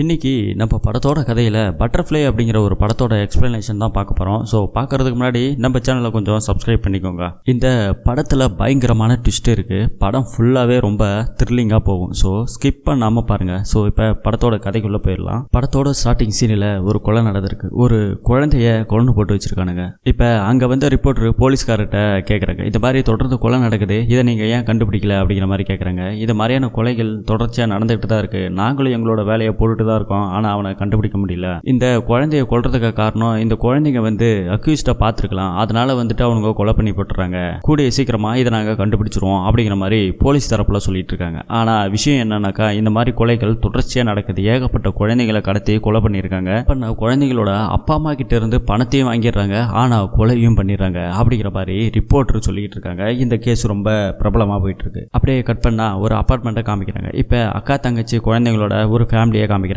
இன்றைக்கி நம்ம படத்தோட கதையில் பட்டர்ஃப்ளை அப்படிங்கிற ஒரு படத்தோட எக்ஸ்ப்ளனேஷன் தான் பார்க்க போகிறோம் ஸோ பார்க்குறதுக்கு முன்னாடி நம்ம சேனலை கொஞ்சம் சப்ஸ்கிரைப் பண்ணிக்கோங்க. இந்த படத்தில் பயங்கரமான ட்விஸ்ட் இருக்குது படம் ஃபுல்லாகவே ரொம்ப த்ரில்லிங்காக போகும். ஸோ ஸ்கிப் பண்ணாமல் பாருங்கள் ஸோ இப்போ படத்தோட கதைக்குள்ளே போயிடலாம். படத்தோட ஸ்டார்டிங் சீனில் ஒரு கொலை நடந்திருக்கு. ஒரு குழந்தைய கொண்டு போட்டு வச்சுருக்கானுங்க. இப்போ அங்கே வந்து ரிப்போர்ட்ரு போலீஸ்கார்கிட்ட கேட்குறாங்க இந்த மாதிரி தொடர்ந்து கொலை நடக்குது. இதை நீங்கள் ஏன் கண்டுபிடிக்கல? அப்படிங்கிற மாதிரி கேட்குறாங்க இது மாதிரியான கொலைகள் தொடர்ச்சியாக நடந்துகிட்டு தான் இருக்குது நாங்களும் எங்களோட வேலையை போட்டுட்டு தான் இருக்கோம். ஆனால் அவனை கண்டுபிடிக்க முடியல. இந்த குழந்தைய கொள்றதுக்கு காரணம் இந்த குழந்தைங்க வந்து அக்யூஸ்டாக பார்த்துருக்கலாம். அதனால வந்துட்டு அவனுங்க கொலை பண்ணி போட்டுறாங்க. கூடிய சீக்கிரமாக இதை நாங்கள் கண்டுபிடிச்சிருவோம் அப்படிங்கிற மாதிரி போலீஸ் தரப்புல சொல்லிட்டு இருக்காங்க. ஆனால் விஷயம் என்னன்னாக்கா இந்த மாதிரி கொலைகள் தொடர்ச்சியாக நடக்குது. ஏகப்பட்ட குழந்தைகளை கடத்தி கொலை பண்ணியிருக்காங்க. பண்ண குழந்தைங்களோட அப்பா அம்மா கிட்ட இருந்து பணத்தையும் வாங்கிடுறாங்க. ஆனால் கொலையும் பண்ணிடுறாங்க அப்படிங்கிற மாதிரி ரிப்போர்ட்டர் சொல்லிட்டு இருக்காங்க. இந்த கேஸ் ரொம்ப பிரபலமாக போயிட்டு இருக்கு. அப்படியே கட் பண்ணா ஒரு அப்பார்ட்மெண்ட்டை காமிக்கிறாங்க. இப்போ அக்கா தங்கச்சி குழந்தைங்களோட ஒரு ஃபேமிலியை காமிக்கிறாங்க.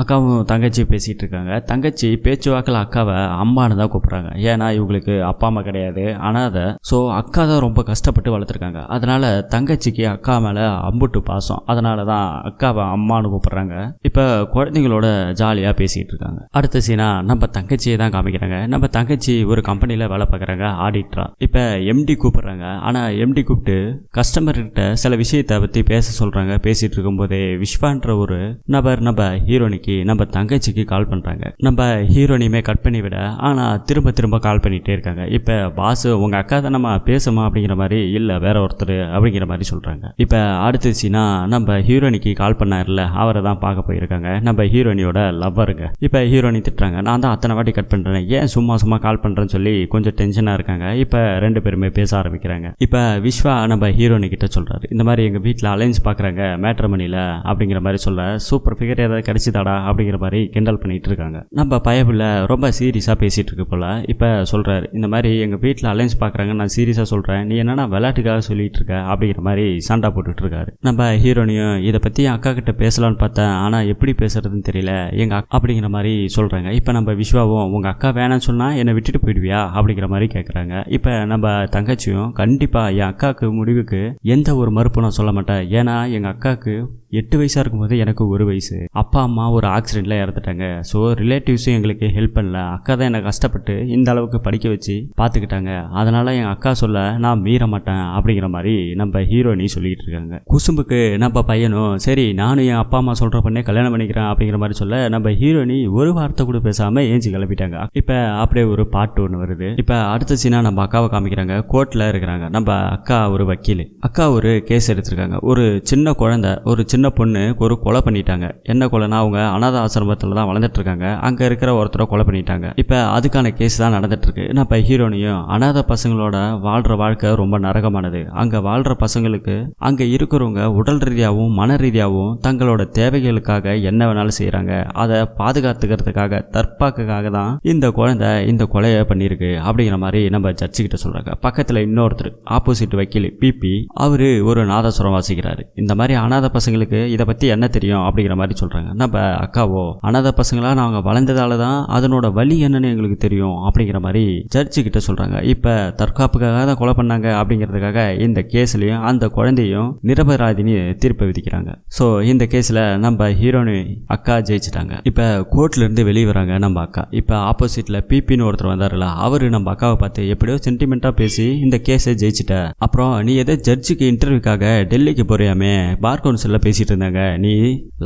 அக்காவும் தங்கச்சி பேசிகிட்டு இருக்காங்க. தங்கச்சி பேச்சுவாக்கில் அக்காவை அம்மானு தான் கூப்பிட்றாங்க. ஏன்னா இவங்களுக்கு அப்பா அம்மா கிடையாது. அனாதை ஸோ அக்கா தான் ரொம்ப கஷ்டப்பட்டு வளர்த்துருக்காங்க. அதனால் தங்கச்சிக்கு அக்கா மேலே அம்புட்டு பாசம். அதனால தான் அக்காவை அம்மானு கூப்பிட்றாங்க. இப்போ குழந்தைங்களோட ஜாலியாக பேசிகிட்டு இருக்காங்க. அடுத்த சீனா நம்ம தங்கச்சியை தான் காமிக்கிறாங்க. நம்ம தங்கச்சி ஒரு கம்பெனியில் வேலை பார்க்குறாங்க ஆடிட்டரா இப்போ எம்டி கூப்பிட்றாங்க. ஆனால் எம்டி கூப்பிட்டு கஸ்டமர்கிட்ட சில விஷயத்தை பற்றி பேச சொல்கிறாங்க பேசிகிட்டு இருக்கும்போதே விஸ்வான்ற ஒரு நபர் நம்ம ஹீரோனிக்கு நம்ம தங்கச்சிக்கு கால் பண்ணுறாங்க நம்ம ஹீரோனியுமே கட் பண்ணி விட ஆனால் திரும்ப திரும்ப கால் பண்ணிகிட்டே இருக்காங்க. இப்போ பாஸ் உங்கள் அக்கா தான் நம்ம பேசுமா அப்படிங்கிற மாதிரி இல்லை வேற ஒருத்தர் அப்படிங்கிற மாதிரி சொல்கிறாங்க இப்போ அடுத்த சீனா நம்ம ஹீரோனிக்கு கால் பண்ணார்ல அவரை தான் பார்க்க போயிருக்காங்க. நம்ம ஹீரோனியோட லவ்வருங்க இப்போ ஹீரோனி திட்டுறாங்க நான் தான் அத்தனை வாட்டி கட் பண்ணுறேன் ஏன் சும்மா சும்மா கால் பண்ணுறேன்னு சொல்லி கொஞ்சம் டென்ஷனாக இருக்காங்க. இப்போ ரெண்டு பேருமே பேச ஆரம்பிக்கிறாங்க. இப்போ விஸ்வா நம்ம ஹீரோனி கிட்ட சொல்கிறாரு இந்த மாதிரி எங்கள் வீட்டில் அலைன்ஸ் பார்க்குறாங்க மேட்ரமணியில் அப்படிங்கிற மாதிரி சொல்ல சூப்பர் ஃபிகர் ஏதாவது கிடைச்சிதாடா அப்படிங்கிற மாதிரி கிண்டல் பண்ணிகிட்டு இருக்காங்க. நம்ம பயபில் ரொம்ப சீரியஸாக பேசிகிட்டு இருக்கு போல். இப்போ சொல்கிறாரு இந்த மாதிரி எங்கள் வீட்டில் அலைன்ஸ் பார்க்குறாங்க நான் சீரியஸாக சொல்கிறேன் நீ என்னென்னா விளையாட்டுக்காக சொல்லிகிட்டு இருக்க? அப்படிங்கிற மாதிரி சண்டை போட்டுட்டு இருக்காரு. நம்ம ஹீரோனியும் இதை பற்றி அக்கா கிட்ட பேசலான்னு பார்த்தேன். ஆனால் எப்படி பேசுறதுன்னு தெரியல. எங்கள் அப்படிங்கிற மாதிரி சொல்கிறாங்க இப்போ நம்ம விஸ்வாவும் உங்கள் அக்கா வேணாம்னு சொன்னால் என்னை விட்டுட்டு போயிடுவியா? அப்படிங்கிற மாதிரி கேட்குறாங்க இப்போ நம்ம தங்கச்சியும் கண்டிப்பாக என் அக்காவுக்கு முடிவுக்கு எந்த ஒரு மறுப்பும் நான் சொல்ல மாட்டேன். ஏன்னா எங்கள் அக்காவுக்கு எட்டு வயசாக இருக்கும்போது எனக்கு ஒரு வயசு. அப்பா அப்பா அம்மா ஒரு ஆக்சிடெண்ட்டில் இறந்துட்டாங்க. ஸோ ரிலேட்டிவ்ஸும் எங்களுக்கு ஹெல்ப் பண்ணல. அக்கா தான் என்னை கஷ்டப்பட்டு இந்த அளவுக்கு படிக்க வச்சு பார்த்துக்கிட்டாங்க அதனால் என் அக்கா சொல்ல நான் மீற மாட்டேன் அப்படிங்கிற மாதிரி நம்ம ஹீரோயினி சொல்லிட்டு இருக்காங்க. குசும்புக்கு நம்ம பையனும் சரி நானும் என் அப்பா அம்மா சொல்கிற பண்ணே கல்யாணம் பண்ணிக்கிறேன் அப்படிங்கிற மாதிரி சொல்ல நம்ம ஹீரோயினி ஒரு வார்த்தை கூட பேசாமல் ஏஞ்சி கிளப்பிட்டாங்க இப்போ அப்படியே ஒரு பாட்டு ஒன்று வருது. இப்போ அடுத்த சீனா நம்ம அக்காவை காமிக்கிறாங்க. கோர்ட்டில் இருக்கிறாங்க. நம்ம அக்கா ஒரு வக்கீல். அக்கா ஒரு கேஸ் எடுத்திருக்காங்க. ஒரு சின்ன குழந்தை ஒரு சின்ன பொண்ணு ஒரு கொலை பண்ணிட்டாங்க. என்ன இல்லைனா அவங்க அனாத ஆசிரமத்தில் தான் வளர்ந்துட்டு இருக்காங்க அங்கே இருக்கிற ஒருத்தரை கொலை பண்ணிட்டாங்க. இப்போ அதுக்கான கேஸ் தான் நடந்துட்டு இருக்கு நான் இப்போ ஹீரோனையும் அனாத பசங்களோட வாழ்கிற வாழ்க்கை ரொம்ப நரகமானது. அங்கே வாழ்கிற பசங்களுக்கு அங்கே இருக்கிறவங்க உடல் ரீதியாகவும் மன ரீதியாகவும் தங்களோட தேவைகளுக்காக என்ன வேணாலும் செய்கிறாங்க அதை பாதுகாத்துக்கிறதுக்காக தற்பாக்குக்காக தான் இந்த குழந்தை இந்த கொலையை பண்ணியிருக்கு அப்படிங்கிற மாதிரி நம்ம ஜட்ஜிக்கிட்ட சொல்கிறாங்க பக்கத்தில் இன்னொருத்தர் ஆப்போசிட் வக்கீல் பிபி அவர் ஒரு நாதஸ்வரம் வாசிக்கிறாரு. இந்த மாதிரி அனாத பசங்களுக்கு இதை பற்றி என்ன தெரியும் அப்படிங்கிற மாதிரி சொல்கிறாங்க நம்ம அக்காவோ அனாத பசங்களா நாங்கள் வளர்ந்ததால தான் அதனோட வழி என்னன்னு எங்களுக்கு தெரியும் அப்படிங்கிற மாதிரி ஜட்ஜு கிட்ட சொல்கிறாங்க இப்போ தற்காப்புக்காக தான் கொலை பண்ணாங்க அப்படிங்கிறதுக்காக இந்த கேஸ்லையும் அந்த குழந்தையும் நிரபராதினி தீர்ப்பு விதிக்கிறாங்க. ஸோ இந்த கேஸில் நம்ம ஹீரோனு அக்கா ஜெயிச்சிட்டாங்க. இப்போ கோர்ட்லேருந்து வெளியே வராங்க நம்ம அக்கா. இப்போ ஆப்போசிட்டில் பிபின்னு ஒருத்தர் வந்தார்ல அவர் நம்ம அக்காவை பார்த்து எப்படியோ சென்டிமெண்ட்டாக பேசி இந்த கேஸை ஜெயிச்சிட்ட. அப்புறம் நீ எதோ ஜட்ஜுக்கு இன்டர்வியூக்காக டெல்லிக்கு போறியாமே பார் கவுன்சிலில் பேசிட்டு இருந்தாங்க. நீ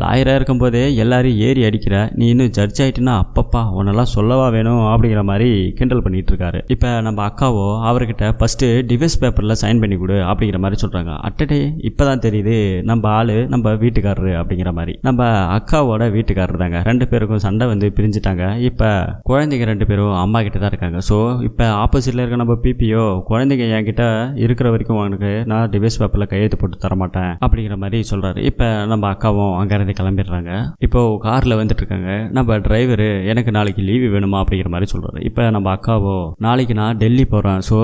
லாயராக இருக்கும்போதே எல்லாரையும் ஏறி அடிக்கிற நீ இன்னும் ஜட்ஜ் ஆயிட்டுனா அப்பப்பா உன்னெல்லாம் சொல்லவா வேணும்? அப்படிங்கிற மாதிரி கிண்டல் பண்ணிட்டு இருக்காரு இப்போ நம்ம அக்காவோ அவர்கிட்ட ஃபர்ஸ்ட் டிவைஸ் பேப்பரில் சைன் பண்ணி கொடு அப்படிங்கிற மாதிரி சொல்கிறாங்க அட்டடே இப்போ தான் தெரியுது நம்ம ஆளு நம்ம வீட்டுக்காரரு அப்படிங்கிற மாதிரி. நம்ம அக்காவோட வீட்டுக்காரர் தாங்க. ரெண்டு பேருக்கும் சண்டை வந்து பிரிஞ்சுட்டாங்க. இப்போ குழந்தைங்க ரெண்டு பேரும் அம்மா கிட்ட தான் இருக்காங்க. ஸோ இப்போ ஆப்போசிட்டில் இருக்க நம்ம பிபிஓ குழந்தைங்க என்கிட்ட இருக்கிற வரைக்கும் உனக்கு நான் டிவைஸ் பேப்பரில் கையெழுத்து போட்டு தரமாட்டேன் அப்படிங்கிற மாதிரி சொல்கிறாரு இப்போ நம்ம அக்காவும் அங்கேருந்து கிளம்பிடுறாங்க. இப்போது காரில் வந்துட்டு இருக்காங்க நம்ம டிரைவரு எனக்கு நாளைக்கு லீவு வேணுமா? அப்படிங்கிற மாதிரி சொல்கிறாரு இப்போ நம்ம அக்காவோ நாளைக்கு நான் டெல்லி போகிறேன் ஸோ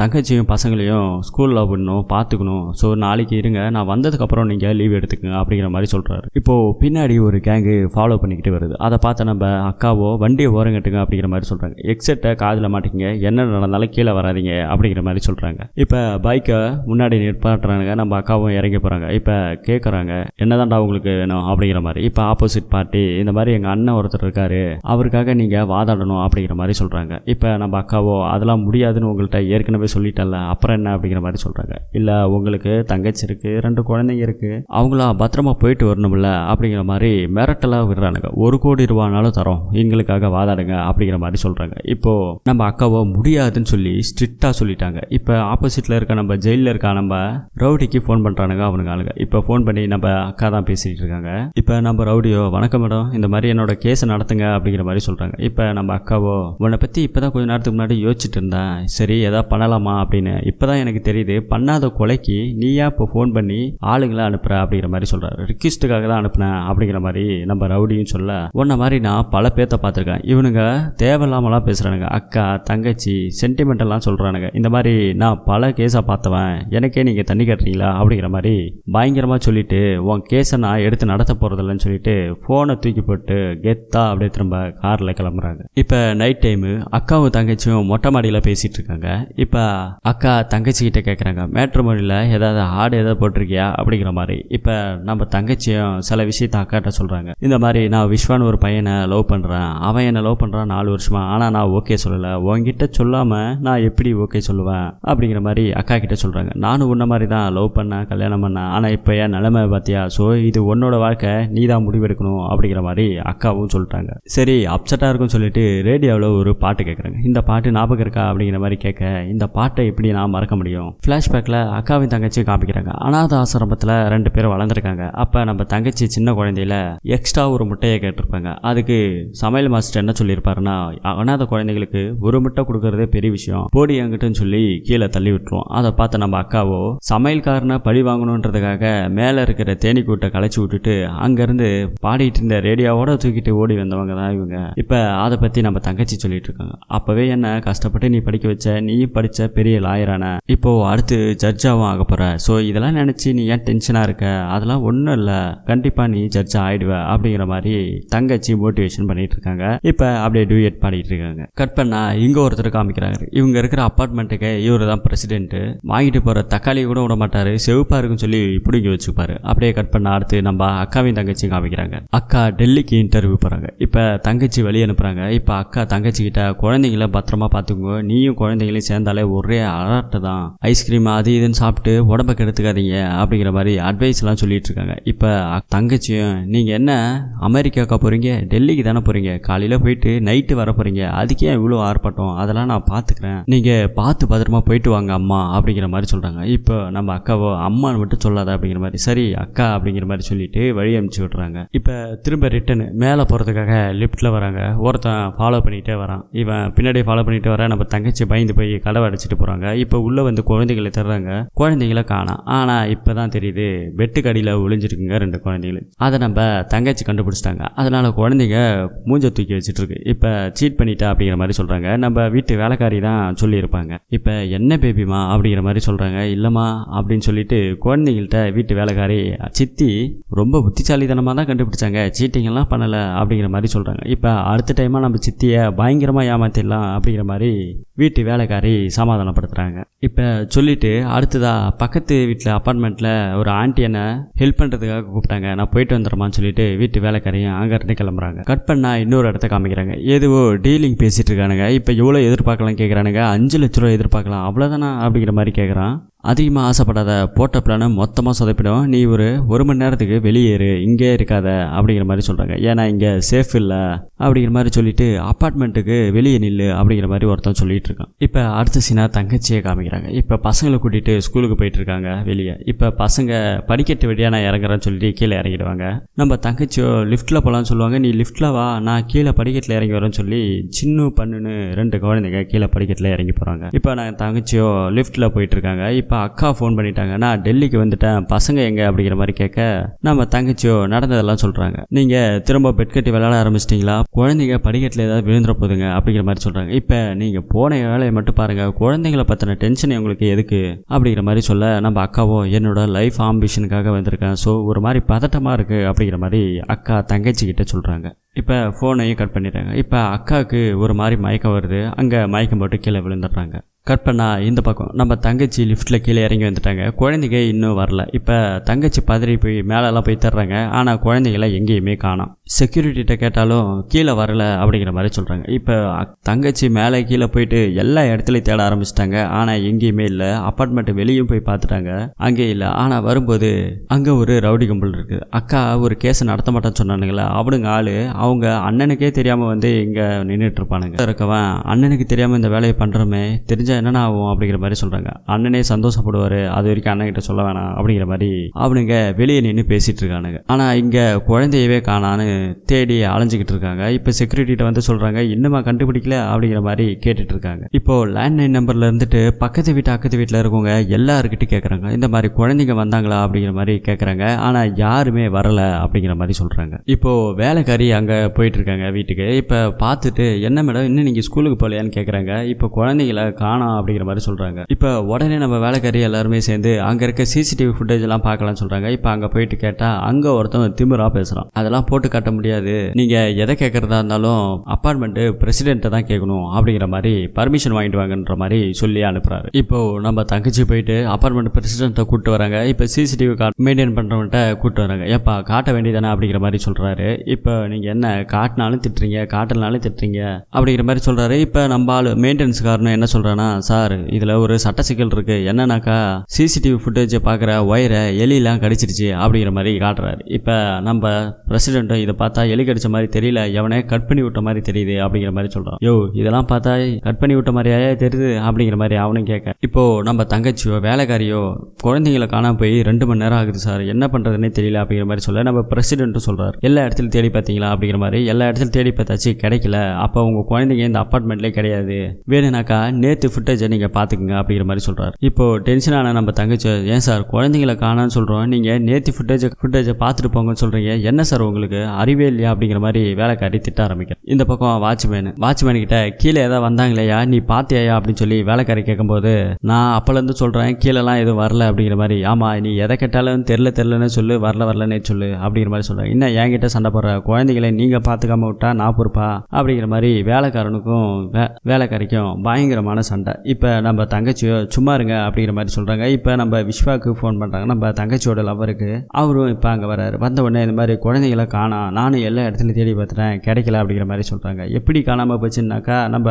தங்கச்சியும் பசங்களையும் ஸ்கூலில் விடணும் பார்த்துக்கணும் ஸோ நாளைக்கு இருங்க. நான் வந்ததுக்கப்புறம் நீங்கள் லீவ் எடுத்துக்கங்க. அப்படிங்கிற மாதிரி சொல்கிறாரு இப்போது பின்னாடி ஒரு கேங்கு ஃபாலோ பண்ணிக்கிட்டு வருது. அதை பார்த்து நம்ம அக்காவோ வண்டியை ஓரங்கட்டுங்க அப்படிங்கிற மாதிரி சொல்கிறாங்க எக்ஸெட்டை காதில் மாட்டிங்க என்ன நடந்தாலும் கீழே வராதீங்க. அப்படிங்கிற மாதிரி சொல்கிறாங்க இப்போ பைக்கை முன்னாடி நிற்பாட்டுறாங்க நம்ம அக்காவும் இறங்கி போகிறாங்க இப்போ கேட்குறாங்க என்னதான்டா உங்களுக்கு வேணும்? அப்படிங்கிற மாதிரி. இப்போ ஆப்போசிட் பார்ட்டி இந்த மாதிரி எங்கள் அண்ணன் ஒருத்தர் இருக்காரு. அவருக்காக நீங்கள் வாதாடணும் அப்படிங்கிற மாதிரி சொல்கிறாங்க இப்போ நம்ம அக்காவோ அதெல்லாம் முடியாதுன்னு உங்கள்கிட்ட ஏற்கனவே சொல்லிட்டல அப்புறம் என்ன? அப்படிங்கிற மாதிரி சொல்கிறாங்க இல்லை உங்களுக்கு தங்கச்சி இருக்குது ரெண்டு குழந்தைங்க இருக்குது அவங்களாம் பத்திரமா போயிட்டு வரணும்ல? அப்படிங்கிற மாதிரி மிரட்டலாக விடுறானுங்க. ஒரு கோடி ரூபானாலும் தரோம். எங்களுக்காக வாதாடுங்க அப்படிங்கிற மாதிரி சொல்கிறாங்க இப்போது நம்ம அக்காவோ முடியாதுன்னு சொல்லி ஸ்ட்ரிக்டாக சொல்லிட்டாங்க. இப்போ ஆப்போசிட்டில் இருக்க நம்ம ஜெயிலில் இருக்க நம்ம ரவுடிக்கு ஃபோன் பண்ணுறானுங்க அவனுங்க ஆளுங்க. இப்போ ஃபோன் பண்ணி நம்ம அக்கா தான் பேசிகிட்டு இருக்காங்க. இப்போ நம்ம ரவுடியோ வணக்கம் மேடம். இந்த மாதிரி என்னோட கேஸை நடத்துங்க அப்படிங்கிற மாதிரி சொல்கிறாங்க இப்போ நம்ம அக்காவோ உன்னை பற்றி இப்போ தான் கொஞ்ச நேரத்துக்கு முன்னாடி யோசிச்சுட்டு இருந்தேன். சரி எதாவது பண்ணலாமா அப்படின்னு. இப்போ தான் எனக்கு தெரியுது பண்ணாத கொலைக்கு நீயா இப்போ ஃபோன் பண்ணி ஆளுங்களை அனுப்புற அப்படிங்கிற மாதிரி சொல்கிறாரு ரிக்வஸ்ட்டுக்காக தான் அனுப்புனேன் அப்படிங்கிற மாதிரி நம்ம ரவுடியும் சொல்ல உன்ன மாதிரி நான் பல பேர்த்த பார்த்துருக்கேன். இவனுங்க தேவையில்லாமலாம் பேசுகிறானுங்க அக்கா தங்கச்சி சென்டிமெண்டெல்லாம் சொல்கிறானுங்க இந்த மாதிரி நான் பல கேஸாக பார்த்தவன். எனக்கே நீங்கள் தண்ணி கட்டுறீங்களா அப்படிங்கிற மாதிரி பயங்கரமாக சொல்லிட்டு உன் கேஸை நான் எடுத்து நடத்த போகிறதில்லன்னு சொல்லிட்டு ஃபோனை தூக்கி போட்டு கெத்தா அப்படியே திரும்ப காரில் கிளம்புறாங்க. இப்போ நைட் டைமு அக்காவும் தங்கச்சியும் மொட்டை மாடியில் பேசிகிட்டு இருக்காங்க. இப்போ அக்கா தங்கச்சிக்கிட்ட கேட்குறாங்க கேட்குறாங்க மேட்ரிமோனியில் ஏதாவது ஆடு ஏதாவது போட்டிருக்கியா? அப்படிங்கிற மாதிரி. இப்போ நம்ம தங்கச்சியும் சில விஷயத்த அக்காட்ட சொல்கிறாங்க இந்த மாதிரி நான் விஸ்வான் ஒரு பையனை லவ் பண்ணுறேன் அவன் என்னை லவ் பண்ணுறான் நாலு வருஷமா. ஆனால் நான் ஓகே சொல்லலை. உங்ககிட்ட சொல்லாமல் நான் எப்படி ஓகே சொல்லுவேன்? அப்படிங்கிற மாதிரி அக்கா கிட்ட சொல்கிறாங்க நானும் உன்ன மாதிரி தான் லவ் பண்ணேன் கல்யாணம் பண்ணேன். ஆனால் இப்போ என் நிலைமை பார்த்தியா ஸோ இது உன்னோட வாழ்க்கை நீ தான் முடிவெடுக்கணும் அப்படிங்கிற மாதிரி அக்காவும் சொல்லிட்டாங்க. சரி அப்செட்டாக இருக்கும்னு சொல்லிட்டு ரேடியோவில் ஒரு பாட்டு கேட்குறாங்க இந்த பாட்டு ஞாபகம் இருக்கா அப்படிங்கிற மாதிரி கேட்க இந்த பாட்டை எப்படி நான் மறக்க முடியும்? ஃப்ளாஷ்பேக்கில் அக்காவின் தங்கச்சியும் காமிக்கிறாங்க. அனாத ஆசிரமத்தில் ரெண்டு பேரும் வளர்ந்துருக்காங்க. அப்போ நம்ம தங்கச்சி சின்ன குழந்தையில எக்ஸ்ட்ரா ஒரு முட்டையை கேட்டிருப்பாங்க. அதுக்கு சமையல் மாஸ்டர் என்ன சொல்லியிருப்பாருன்னா அனாத குழந்தைங்களுக்கு ஒரு முட்டை கொடுக்கறதே பெரிய விஷயம். போடி எங்கிட்டன்னு சொல்லி கீழே தள்ளி விட்டுருவோம் அதை பார்த்து நம்ம அக்காவோ சமையல்காரனை பழி வாங்கணுன்றதுக்காக மேலே இருக்கிற தேனீக்கூட்டை களைச்சி விட்டுட்டு அங்கேருந்து பாடிட்டு இருந்த ரேடியோவோட தூக்கிட்டு ஓடி வந்தவங்க தான் இவங்க. இப்போ அதை பற்றி நம்ம தங்கச்சி சொல்லிட்டு இருக்காங்க அப்போவே என்ன கஷ்டப்பட்டு நீ படிக்க வச்ச நீயும் படித்த பெரிய லாயரான இப்போ அடுத்து ஜட்ஜாவும் ஆக போகிற ஸோ இதெல்லாம் நினச்சி நீ ஏன் டென்ஷனாக இருக்க? அதெல்லாம் ஒன்றும் இல்லை. கண்டிப்பாக நீ ஜட்ஜ் ஆயிடுவ அப்படிங்கிற மாதிரி தங்கச்சி மோட்டிவேஷன் பண்ணிட்டு இருக்காங்க இப்போ அப்படியே டூயட் பாடிட்டு இருக்காங்க கட் பண்ணா இங்கே ஒருத்தர் காமிக்கிறாங்க இவங்க இருக்கிற அப்பார்ட்மெண்ட்டுக்கு இவர் தான் பிரசிடென்ட் வாங்கிட்டு போகிற தக்காளி கூட விட மாட்டாரு செவப்பா இருக்குன்னு சொல்லி பிடிங்கி வச்சுப்பாரு. அப்படியே கட் பண்ண அடுத்து நம்ம அக்காவையும் தங்கச்சியும் காமிக்கிறாங்க. அக்கா டெல்லிக்கு இன்டர்வியூ போகிறாங்க இப்போ தங்கச்சி வெளியே அனுப்புகிறாங்க இப்போ அக்கா தங்கச்சிக்கிட்ட குழந்தைங்கள பத்திரமா பார்த்துக்கோங்க நீயும் குழந்தைங்களையும் சேர்ந்தாலே ஒரே அலர்ட்டு தான். ஐஸ்கிரீம் அது இதுன்னு சாப்பிட்டு உடம்ப கெடுத்துக்காதீங்க அப்படிங்கிற மாதிரி அட்வைஸ்லாம் சொல்லிட்டு இருக்காங்க. இப்போ தங்கச்சியும் நீங்கள் என்ன அமெரிக்காக்கா போகிறீங்க டெல்லிக்கு தானே போகிறீங்க காலையில் போயிட்டு நைட்டு வர போகிறீங்க அதுக்கே இவ்வளோ ஆர்ப்பாட்டம். அதெல்லாம் நான் பார்த்துக்கிறேன் நீங்கள் பார்த்து பத்திரமா போயிட்டு வாங்க அம்மா அப்படிங்கிற மாதிரி சொல்கிறாங்க இப்போ நம்ம அக்காவோ அம்மான்னு மட்டும் சொல்லாத அப்படிங்கிற மாதிரி. சரி அக்கா அப்படிங்கிற மாதிரி சொல்லிட்டு வழி அனுப்பிச்சு விட்றாங்க இப்போ திரும்ப ரிட்டர்னு மேலே போகிறதுக்காக லிஃப்ட்டில் வராங்க. ஒருத்தன் ஃபாலோ பண்ணிகிட்டே வரான். இவன் பின்னாடி ஃபாலோ பண்ணிகிட்டே வர நம்ம தங்கச்சி பயந்து போய் கதவை அடைச்சிட்டு போகிறாங்க இப்போ உள்ளே வந்து குழந்தைகளை தர்றாங்க. குழந்தைகளை காணாம். ஆனால் இப்போ தான் தெரியுது பெட்டுக்கு அடியில் ஒளிஞ்சிருக்குங்க ரெண்டு குழந்தைகள். அதை நம்ம தங்கச்சி கண்டுபிடிச்சிட்டாங்க. அதனால் குழந்தைங்க மூஞ்ச தூக்கி வச்சுட்டு இருக்கு இப்போ சீட் பண்ணிட்டா அப்படிங்கிற மாதிரி சொல்கிறாங்க நம்ம வீட்டு வேலைக்காரி தான் சொல்லியிருப்பாங்க. இப்போ என்ன பேபிமா அப்படிங்கிற மாதிரி சொல்கிறாங்க இல்லைம்மா அப்படின்னு சொல்லிட்டு குழந்தைங்கள்ட்ட வீட்டு வேலைக்காரி சித்தி ரொம்ப புத்திசாலித்தனமாக தான் கண்டுபிடிச்சாங்க. சீட்டிங்கெல்லாம் பண்ணலை அப்படிங்கிற மாதிரி சொல்கிறாங்க இப்போ அடுத்த டைமாக நம்ம சித்தியை பயங்கரமாக ஏமாத்திடலாம் அப்படிங்கிற மாதிரி வீட்டு வேலைக்காரி சமாதானப்படுத்துகிறாங்க இப்போ சொல்லிவிட்டு அடுத்ததாக பக்கத்து வீட்டில் அப்பார்ட்மெண்ட்டில் ஒரு ஆண்டி என்ன ஹெல்ப் பண்ணுறதுக்காக கூப்பிட்டாங்க. நான் போயிட்டு வந்துடுறேமான்னு சொல்லிட்டு வீட்டு வேலைக்காரையும் அங்கேருந்து கிளம்புறாங்க. கட் பண்ணால் இன்னொரு இடத்த காமிக்கிறாங்க. ஏதுவோ டீலிங் பேசிகிட்டு இருக்கானுங்க. இப்போ எவ்வளோ எதிர்பார்க்கலாம் கேட்குறானுங்க அஞ்சு லட்ச ரூபா எதிர்பார்க்கலாம். அவ்வளோதானா அப்படிங்கிற மாதிரி கேட்குறான் அதிகமாக ஆசைப்படாத போட்ட பிளானை மொத்தமாக சொதப்பிடும். நீ ஒரு ஒரு மணி நேரத்துக்கு வெளியேறு இங்கே இருக்காத அப்படிங்கிற மாதிரி சொல்கிறாங்க ஏன்னா இங்கே சேஃப் இல்லை அப்படிங்கிற மாதிரி சொல்லிட்டு அப்பார்ட்மெண்ட்டுக்கு வெளியே நில்லு அப்படிங்கிற மாதிரி ஒருத்தன் சொல்லிட்டு இருக்கான். இப்போ அடுத்த சீனா தங்கச்சியை காமிக்கிறாங்க. இப்போ பசங்களை கூட்டிகிட்டு ஸ்கூலுக்கு போயிட்டு இருக்காங்க வெளியே. இப்போ பசங்க படிக்கட்டு வழியாக நான் இறங்குறேன்னு சொல்லிட்டு கீழே இறங்கிடுவாங்க. நம்ம தங்கச்சியோ லிஃப்ட்டில் போகலான்னு சொல்லுவாங்க. நீ லிஃப்ட்டில் வா நான் கீழே படிக்கட்டில் இறங்கி வரேன்னு சொல்லி சின்ன பண்ணுன்னு ரெண்டு குழந்தைங்க கீழே படிக்கட்டில் இறங்கி போகிறாங்க இப்போ நான் தங்கச்சியோ லிஃப்ட்டில் போயிட்டு இருக்காங்க. இப்போ அக்கா ஃபோன் பண்ணிட்டாங்க. நான் டெல்லிக்கு வந்துட்டேன். பசங்க எங்கே அப்படிங்கிற மாதிரி கேட்க நம்ம தங்கச்சியோ நடந்ததெல்லாம் சொல்கிறாங்க நீங்கள் திரும்ப பெட் கட்டி விளையாட ஆரம்பிச்சிட்டிங்களா? குழந்தைங்க படிக்கட்டில் ஏதாவது விழுந்துற போதுங்க அப்படிங்கிற மாதிரி சொல்கிறாங்க இப்போ நீங்கள் போன வேலையை மட்டும் பாருங்கள் குழந்தைங்கள பற்றின டென்ஷன் உங்களுக்கு எதுக்கு அப்படிங்கிற மாதிரி சொல்ல நம்ம அக்காவோ என்னோட லைஃப் ஆம்பிஷனுக்காக வந்திருக்கேன் ஸோ ஒரு மாதிரி பதட்டமாக இருக்குது அப்படிங்கிற மாதிரி அக்கா தங்கச்சி கிட்ட சொல்கிறாங்க இப்போ ஃபோனையும் கட் பண்ணிடுறாங்க. இப்போ அக்காவுக்கு ஒரு மாதிரி மயக்கம் வருது. அங்கே மயக்கம் போட்டு கீழே விழுந்துடுறாங்க. கட் பண்ணா இந்த பக்கம். நம்ம தங்கச்சி லிஃப்ட்டில் கீழே இறங்கி வந்துட்டாங்க. குழந்தைங்க இன்னும் வரல. இப்போ தங்கச்சி பதறி போய் மேலெல்லாம் போய் தர்றாங்க ஆனால் குழந்தைங்கள எங்கேயுமே காணோம். செக்யூரிட்டிகிட்ட கேட்டாலும் கீழே வரலை அப்படிங்கிற மாதிரி சொல்கிறாங்க இப்போ தங்கச்சி மேலே கீழே போயிட்டு எல்லா இடத்துலையும் தேட ஆரம்பிச்சிட்டாங்க. ஆனால் எங்கேயுமே இல்லை. அப்பார்ட்மெண்ட் வெளியும் போய் பார்த்துட்டாங்க. அங்கே இல்லை. ஆனால் வரும்போது அங்கே ஒரு ரவுடி கும்பல் இருக்குது அக்கா ஒரு கேஸ் நடத்த மாட்டேன்னு சொன்னானுங்களே? அவனுங்க ஆள் அவங்க அண்ணனுக்கே தெரியாமல் வந்து இங்கே நின்றுட்டு இருப்பானுங்க. இருக்கவன் அண்ணனுக்கு தெரியாமல் இந்த வேலையை பண்ணுறோமே தெரிஞ்சால் என்னென்ன ஆகும் அப்படிங்கிற மாதிரி சொல்கிறாங்க அண்ணனே சந்தோஷப்படுவார். அது வரைக்கும் அண்ணன்கிட்ட சொல்ல வேணாம் அப்படிங்கிற மாதிரி அவனுங்க வெளியே நின்று பேசிகிட்டு இருக்கானுங்க. ஆனால் இங்கே குழந்தையவே காணான்னு தேடி அலைஞ்சிக்கிட்டு இருக்காங்க இப்போ செக்யூரிட்டிகிட்ட வந்து சொல்கிறாங்க இன்னுமா கண்டுபிடிக்கல? அப்படிங்கிற மாதிரி கேட்டுட்டு இருக்காங்க இப்போ லேண்ட்லைன் நம்பரில் இருந்துட்டு பக்கத்து வீட்டு அக்கத்து வீட்டில் இருக்கவங்க எல்லாருக்கிட்டையும் கேட்குறாங்க இந்த மாதிரி குழந்தைங்க வந்தாங்களா? அப்படிங்கிற மாதிரி கேட்குறாங்க ஆனால் யாருமே வரல அப்படிங்கிற மாதிரி சொல்கிறாங்க இப்போ வேலைக்காரி அங்கே போயிட்டு இருக்காங்க வீட்டுக்கு. இப்போ பார்த்துட்டு என்ன மேடம் இன்னும் நீங்கள் ஸ்கூலுக்கு போகலையான்னு கேட்குறாங்க இப்போ குழந்தைங்கள காணோம் அப்படிங்கிற மாதிரி சொல்கிறாங்க இப்போ உடனே நம்ம வேலைக்காரி எல்லாருமே சேர்ந்து அங்கே இருக்க சிசிடிவி ஃபுட்டேஜ் எல்லாம் பார்க்கலாம்னு சொல்கிறாங்க இப்போ அங்கே போயிட்டு கேட்டால் அங்கே ஒருத்தன் திமிரா பேசுகிறான் அதெல்லாம் போட்டு காட்ட முடியாது. நீங்கள் எதை கேட்குறதா இருந்தாலும் அப்பார்ட்மெண்ட்டு பிரசிடென்ட்டை தான் கேட்கணும் அப்படிங்கிற மாதிரி பர்மிஷன் வாங்கிட்டு வாங்கன்ற மாதிரி சொல்லி அனுப்புறாரு. இப்போ நம்ம தங்கச்சி போயிட்டு அப்பார்ட்மெண்ட் பிரசிடென்ட்டை கூப்பிட்டு வராங்க. இப்போ சிசிடிவி கார்டு மெயின்டைன் பண்ணுறவன்ட்ட கூப்பிட்டு வராங்க. ஏப்பா காட்ட வேண்டியதானே அப்படிங்கிற மாதிரி சொல்கிறாரு இப்போ நீங்கள் என்ன காட்டினாலும் திட்டுறீங்க காட்டலனாலும் திட்டுறீங்க அப்படிங்கிற மாதிரி சொல்கிறாரு இப்போ நம்ம ஆள் மெயின்டெனன்ஸ் காரணம் என்ன சொல்கிறான்னா சார் இதில் ஒரு சட்ட சிக்கல் இருக்குது என்னன்னாக்கா சிசிடிவி ஃபுட்டேஜை பார்க்குற ஒயரை எலியெல்லாம் கடிச்சிருச்சு அப்படிங்கிற மாதிரி காட்டுறாரு. இப்போ நம்ம பிரசிடென்ட்டும் இதை பார்த்தா எலி கடிச்ச மாதிரி தெரியல எவனே கட் பண்ணி விட்ட மாதிரி தெரியுது அப்படிங்கிற மாதிரி சொல்கிறான் யோ இதெல்லாம் பார்த்தா கட் பண்ணி விட்ட மாதிரியே தெரியுது அப்படிங்கிற மாதிரி அவனும் கேட்க. இப்போ நம்ம தங்கச்சியோ வேலைக்காரியோ குழந்தைங்களை காணாம போய் ரெண்டு மணி நேரம் ஆகுது சார் என்ன பண்ணுறதுனே தெரியல அப்படிங்கிற மாதிரி சொல்ல நம்ம பிரசிடென்ட்டும் சொல்கிறார் எல்லா இடத்துலையும் தேடி பார்த்தீங்களா அப்படிங்கிற மாதிரி எல்லா இடத்துலையும் தேடி பார்த்தாச்சு கிடைக்கல. அப்போ உங்கள் குழந்தைங்க இந்த அப்பார்ட்மெண்ட்லேயே கிடையாது. வேணும்னாக்கா நேற்று ஃபுட்டேஜை நீங்கள் பார்த்துக்குங்க அப்படிங்கிற மாதிரி சொல்கிறார் இப்போ டென்ஷனான நம்ம தங்கச்சி ஏன் சார் குழந்தைங்களை காணான்னு சொல்கிறோம் நீங்கள் நேற்று ஃபுட்டேஜை ஃபுட்டேஜை பார்த்துட்டு போங்கன்னு சொல்கிறீங்க என்ன சார் உங்களுக்கு? அறிவே இல்லையா அப்படிங்கிற மாதிரி வேலைக்காரி திட்ட ஆரம்பிக்கிறேன். இந்த பக்கம் வாட்ச்மேன். வாட்ச்மேன் கிட்ட கீழே ஏதாவது வந்தாங்களையா நீ பாத்தியாயா அப்படின்னு சொல்லி வேலைக்காரி கேட்கும்போது நான் அப்போலேருந்து சொல்கிறேன் கீழெல்லாம் எதுவும் வரல அப்படிங்கிற மாதிரி ஆமாம் நீ எதை கேட்டாலும் தெரில தெரிலன்னு சொல்லு வரல வரலன்னே சொல்லு அப்படிங்கிற மாதிரி சொல்கிறேன் இன்னும் என்கிட்ட சண்டை போடுற குழந்தைகளை நீங்கள் பார்த்துக்காம விட்டா நான் பொறுப்பா? அப்படிங்கிற மாதிரி வேலைக்காரனுக்கும் வே வேலைக்காரிக்கும் பயங்கரமான சண்டை. இப்போ நம்ம தங்கச்சியோ சும்மா இருங்க அப்படிங்கிற மாதிரி சொல்கிறாங்க இப்போ நம்ம விஸ்வாக்கு ஃபோன் பண்ணுறாங்க நம்ம தங்கச்சியோட லவருக்கு அவரும் இப்போ அங்கே வராரு வந்த உடனே இந்த மாதிரி குழந்தைகளை காணாம் நானும் எல்லா இடத்துலையும் தேடி பார்த்துட்டேன் கிடைக்கல அப்படிங்கிற மாதிரி சொல்கிறாங்க எப்படி காணாமல் போச்சுன்னாக்கா நம்ம